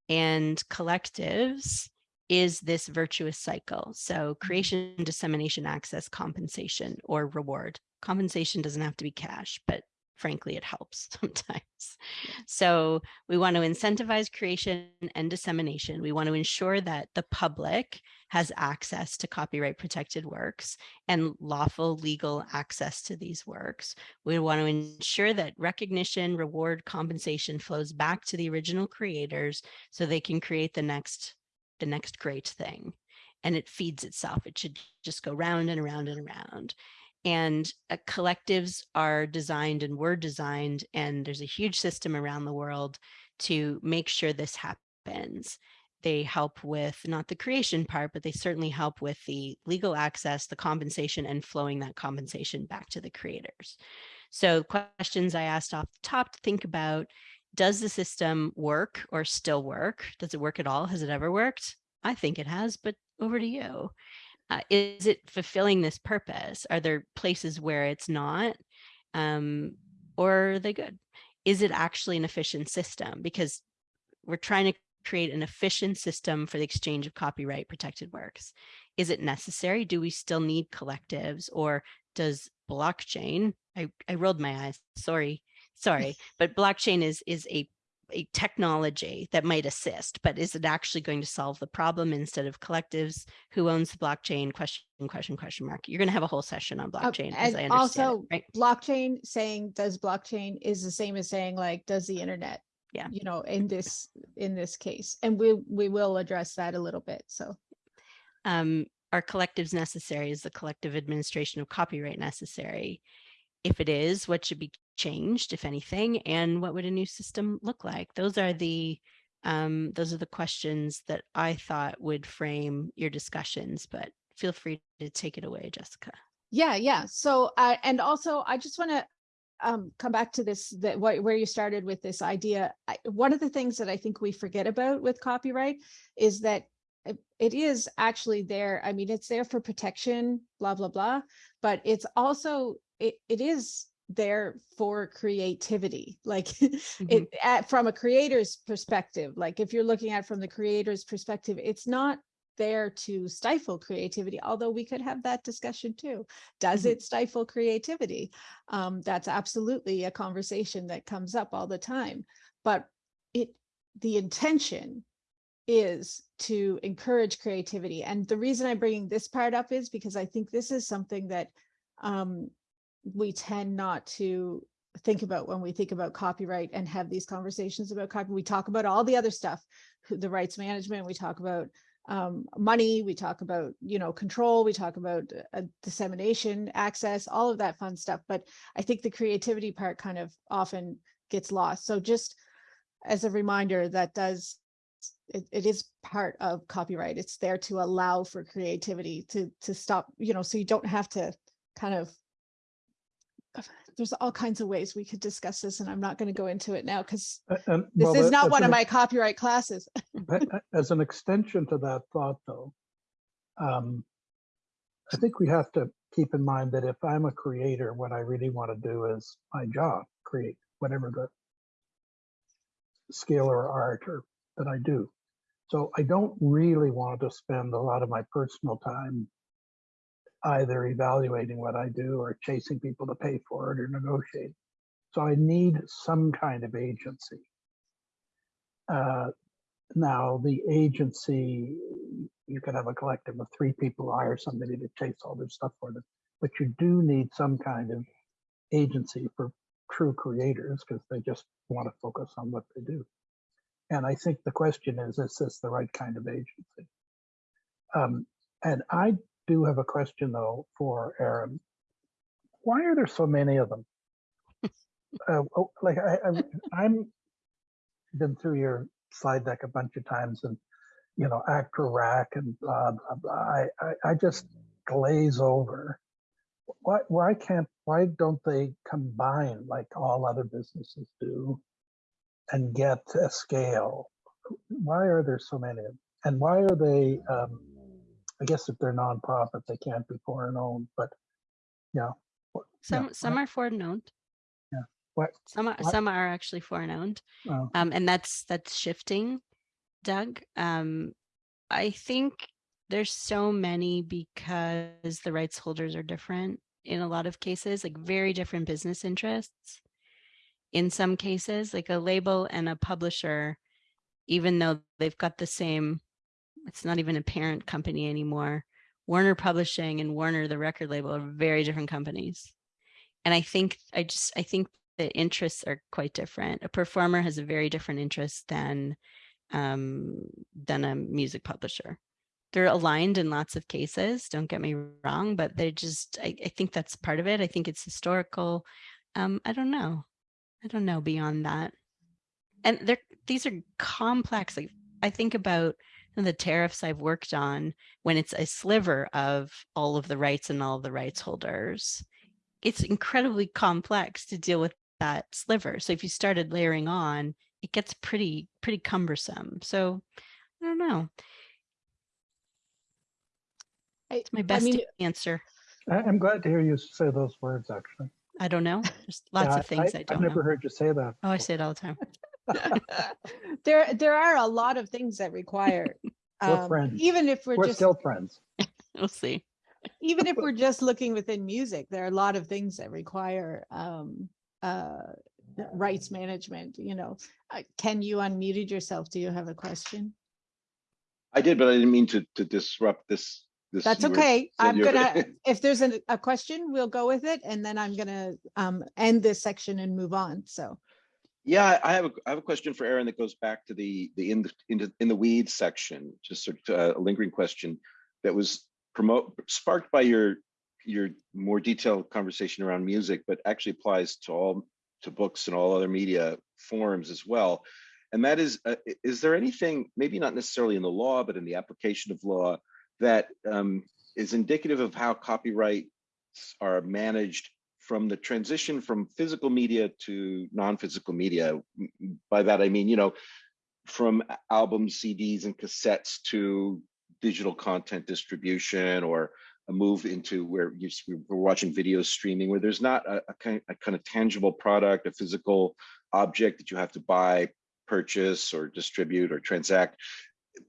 and collectives is this virtuous cycle. So mm-hmm. creation, dissemination, access, compensation, or reward. Compensation doesn't have to be cash, but frankly, it helps sometimes. So we want to incentivize creation and dissemination. We want to ensure that the public has access to copyright protected works and lawful legal access to these works. We want to ensure that recognition, reward, compensation flows back to the original creators so they can create the next the next great thing. And it feeds itself. It should just go round and around and around and uh, collectives are designed and were designed and there's a huge system around the world to make sure this happens they help with not the creation part but they certainly help with the legal access the compensation and flowing that compensation back to the creators so questions i asked off the top to think about does the system work or still work does it work at all has it ever worked i think it has but over to you uh, is it fulfilling this purpose? Are there places where it's not? Um, or are they good? Is it actually an efficient system? Because we're trying to create an efficient system for the exchange of copyright protected works. Is it necessary? Do we still need collectives or does blockchain, I, I rolled my eyes, sorry, sorry, but blockchain is, is a a technology that might assist, but is it actually going to solve the problem instead of collectives? Who owns the blockchain? Question, question, question mark. You're going to have a whole session on Uh, blockchain, as I and understand also it, right? blockchain saying does blockchain is the same as saying like does the internet Yeah. you know in this in this case and we we will address that a little bit so Um, are collectives necessary? Is the collective administration of copyright necessary? If it is, what should be changed, if anything, and what would a new system look like? Those are the um, those are the questions that I thought would frame your discussions, but feel free to take it away, Jessica. yeah yeah so uh, and also i just want to um come back to this that what where you started with this idea I, one of the things that i think we forget about with copyright is that it, is actually there i mean it's there for protection blah blah blah but it's also it, it is there for creativity like it at, from a creator's perspective like if you're looking at it from the creator's perspective it's not there to stifle creativity, although we could have that discussion too. Does Mhm. it stifle creativity? Um, that's absolutely a conversation that comes up all the time. But it, the intention is to encourage creativity. And the reason I'm bringing this part up is because I think this is something that um, we tend not to think about when we think about copyright and have these conversations about copy. We talk about all the other stuff, the rights management, we talk about um, money, we talk about, you know, control, we talk about uh, dissemination, access, all of that fun stuff. But I think the creativity part kind of often gets lost. So just as a reminder, that does, it, it is part of copyright. It's there to allow for creativity to, to stop, you know, so you don't have to kind of there's all kinds of ways we could discuss this and I'm not going to go into it now because And, this well, is not one of my copyright classes. As an extension to that thought, though, um, I think we have to keep in mind that if I'm a creator, what I really want to do is my job, create whatever the skill or art or that I do. So I don't really want to spend a lot of my personal time either evaluating what I do or chasing people to pay for it or negotiate. So I need some kind of agency. Uh, now, the agency, you could have a collective of three people hire somebody to chase all this stuff for them, but you do need some kind of agency for true creators because they just want to focus on what they do. And I think the question is, is this the right kind of agency? Um, and I do have a question though for Erin. Why are there so many of them? uh, oh, like I, I, I'm been through your slide deck a bunch of times and you know ACTRA RACS and blah blah blah I, I i just glaze over why why can't why don't they combine like all other businesses do and get a scale why are there so many and why are they um i guess if they're nonprofit they can't be foreign owned but yeah wh- yeah, Some some are foreign owned. Yeah. What- Some are what- some are actually foreign owned. oh, Um, and that's that's shifting, Doug. Um, I think there's so many because the rights holders are different in a lot of cases, like very different business interests. In some cases, like a label and a publisher, even though they've got the same, it's not even a parent company anymore. Warner Publishing and Warner, the record label, are very different companies. And I think I just I think the interests are quite different. A performer has a very different interest than um, than a music publisher. They're aligned in lots of cases. Don't get me wrong, but they just I, I think that's part of it. I think it's historical. Um, I don't know. I don't know beyond that. And they're these are complex. Like I think about the tariffs I've worked on when it's a sliver of all of the rights and all of the rights holders. It's incredibly complex to deal with that sliver. So if you started layering on, it gets pretty pretty cumbersome. So I don't know. It's my I best mean, answer. I, i'm glad to hear you say those words actually I don't know. There's lots Yeah, of things I, I've don't i never know. heard you say that Oh, I before. say it all the time. there there are a lot of things that require We're um, friends. even if we're, we're just still friends We'll see. even if we're just looking within music there are a lot of things that require um uh rights management you know uh, ken you unmuted yourself do you have a question I did, but I didn't mean to to disrupt this. This. that's you were- okay said i'm you were- gonna if there's an, a question we'll go with it and then i'm gonna um end this section and move on so Yeah, I have a I have a question for Erin that goes back to the the in the in the, in the weeds section, just sort of uh, a lingering question that was promote sparked by your your more detailed conversation around music, but actually applies to all to books and all other media forms as well. And that is, uh, is there anything, maybe not necessarily in the law, but in the application of law, that um, is indicative of how copyrights are managed from the transition from physical media to non-physical media. By that, I mean, you know, from albums, CDs and cassettes to digital content distribution or a move into where you, we're watching video streaming where there's not a, a, kind, a kind of tangible product, a physical object that you have to buy, purchase or distribute or transact.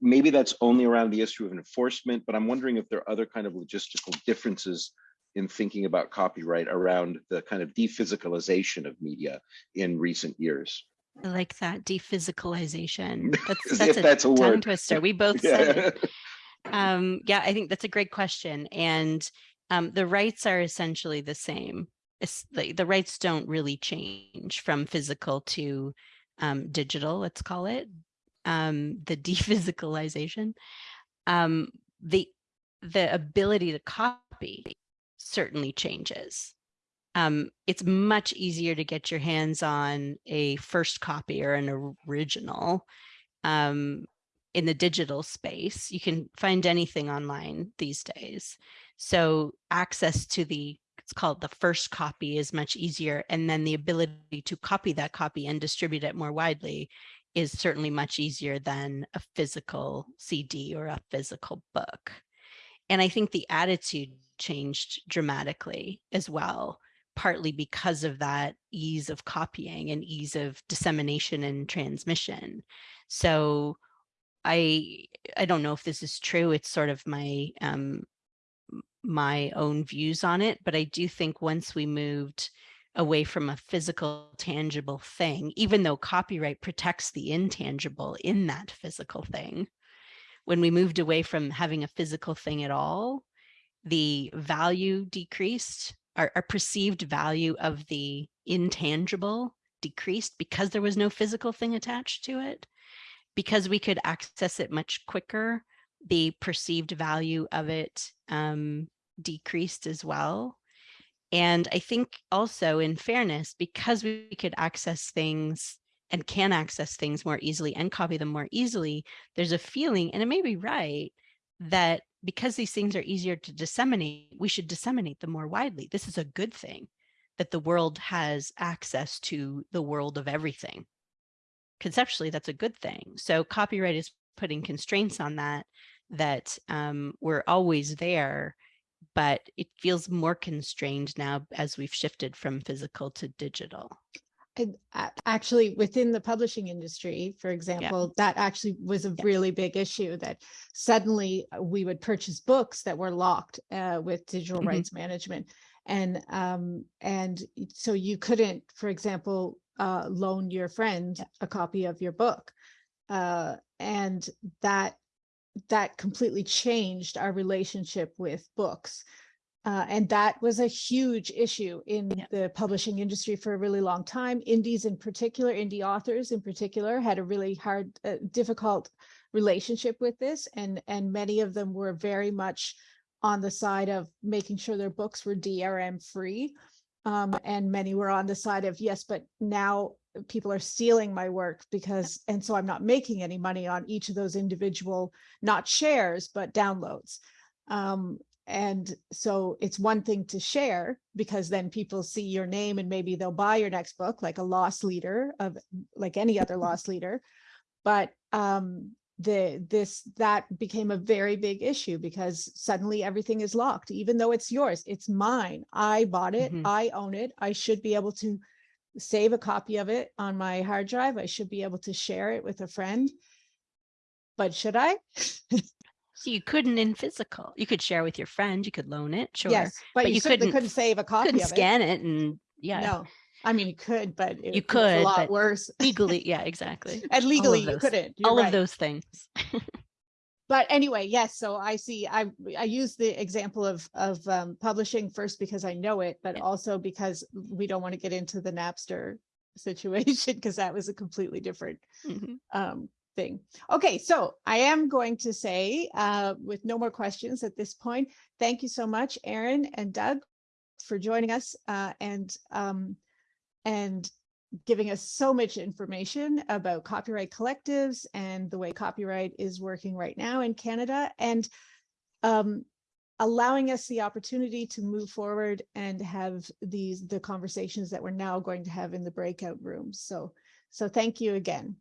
maybe that's only around the issue of enforcement, but I'm wondering if there are other kind of logistical differences in thinking about copyright around the kind of dephysicalization of media in recent years. I like that dephysicalization. That's that's a that's a tongue word. twister. We both said it. Yeah. Um, yeah, I think that's a great question. And um, the rights are essentially the same. The, the rights don't really change from physical to um, digital, let's call it. Um, the dephysicalization. Um, the the ability to copy certainly changes. Um, it's much easier to get your hands on a first copy or an original um, in the digital space. You can find anything online these days. So access to the, it's called the first copy is much easier. And then the ability to copy that copy and distribute it more widely is certainly much easier than a physical CD or a physical book. And I think the attitude changed dramatically as well, partly because of that ease of copying and ease of dissemination and transmission. So I I don't know if this is true. It's sort of my um my own views on it, but I do think once we moved away from a physical tangible thing, even though copyright protects the intangible in that physical thing, when we moved away from having a physical thing at all, the value decreased, our, our perceived value of the intangible decreased because there was no physical thing attached to it. Because we could access it much quicker, the perceived value of it um, decreased as well. And I think also in fairness, because we could access things and can access things more easily and copy them more easily, there's a feeling, and it may be right, that because these things are easier to disseminate, we should disseminate them more widely. This is a good thing that the world has access to the world of everything. Conceptually, that's a good thing. So copyright is putting constraints on that, that um, we're always there, but it feels more constrained now as we've shifted from physical to digital. A- actually, within the publishing industry, for example, that actually was a Yeah. really big issue that suddenly uh, we would purchase books that were locked uh, with digital Mhm. rights management. And um, and so you couldn't, for example, uh, loan your friend Yeah. a copy of your book. Uh, and that that completely changed our relationship with books. Uh, and that was a huge issue in Yeah. the publishing industry for a really long time. Indies in particular, indie authors in particular, had a really hard, uh, difficult relationship with this, and and many of them were very much on the side of making sure their books were DRM free, um, and many were on the side of yes, but now people are stealing my work because, and so I'm not making any money on each of those individual, not shares but downloads. Um, and so it's one thing to share because then people see your name and maybe they'll buy your next book, like a loss leader of like any other loss leader. But um, the this that became a very big issue because suddenly everything is locked, even though it's yours, it's mine. I bought it, Mhm. I own it. I should be able to save a copy of it on my hard drive. I should be able to share it with a friend. But should I? So you couldn't in physical. You could share with your friend. You could loan it, sure. Yes, but, but you, you couldn't couldn't save a copy couldn't of it. scan it and yeah, No, I mean, you could, but it You was a lot worse. legally, yeah, exactly. And legally, you couldn't. You're All right. of those things. But anyway, yes, so I see, I, I use the example of, of um, publishing first because I know it, but Yeah. also because we don't want to get into the Napster situation because that was a completely different Mhm. um, thing. Okay, so I am going to say, uh, with no more questions at this point, thank you so much, Erin and Doug, for joining us uh, and um, and giving us so much information about copyright collectives and the way copyright is working right now in Canada and um, allowing us the opportunity to move forward and have these the conversations that we're now going to have in the breakout rooms. So so thank you again.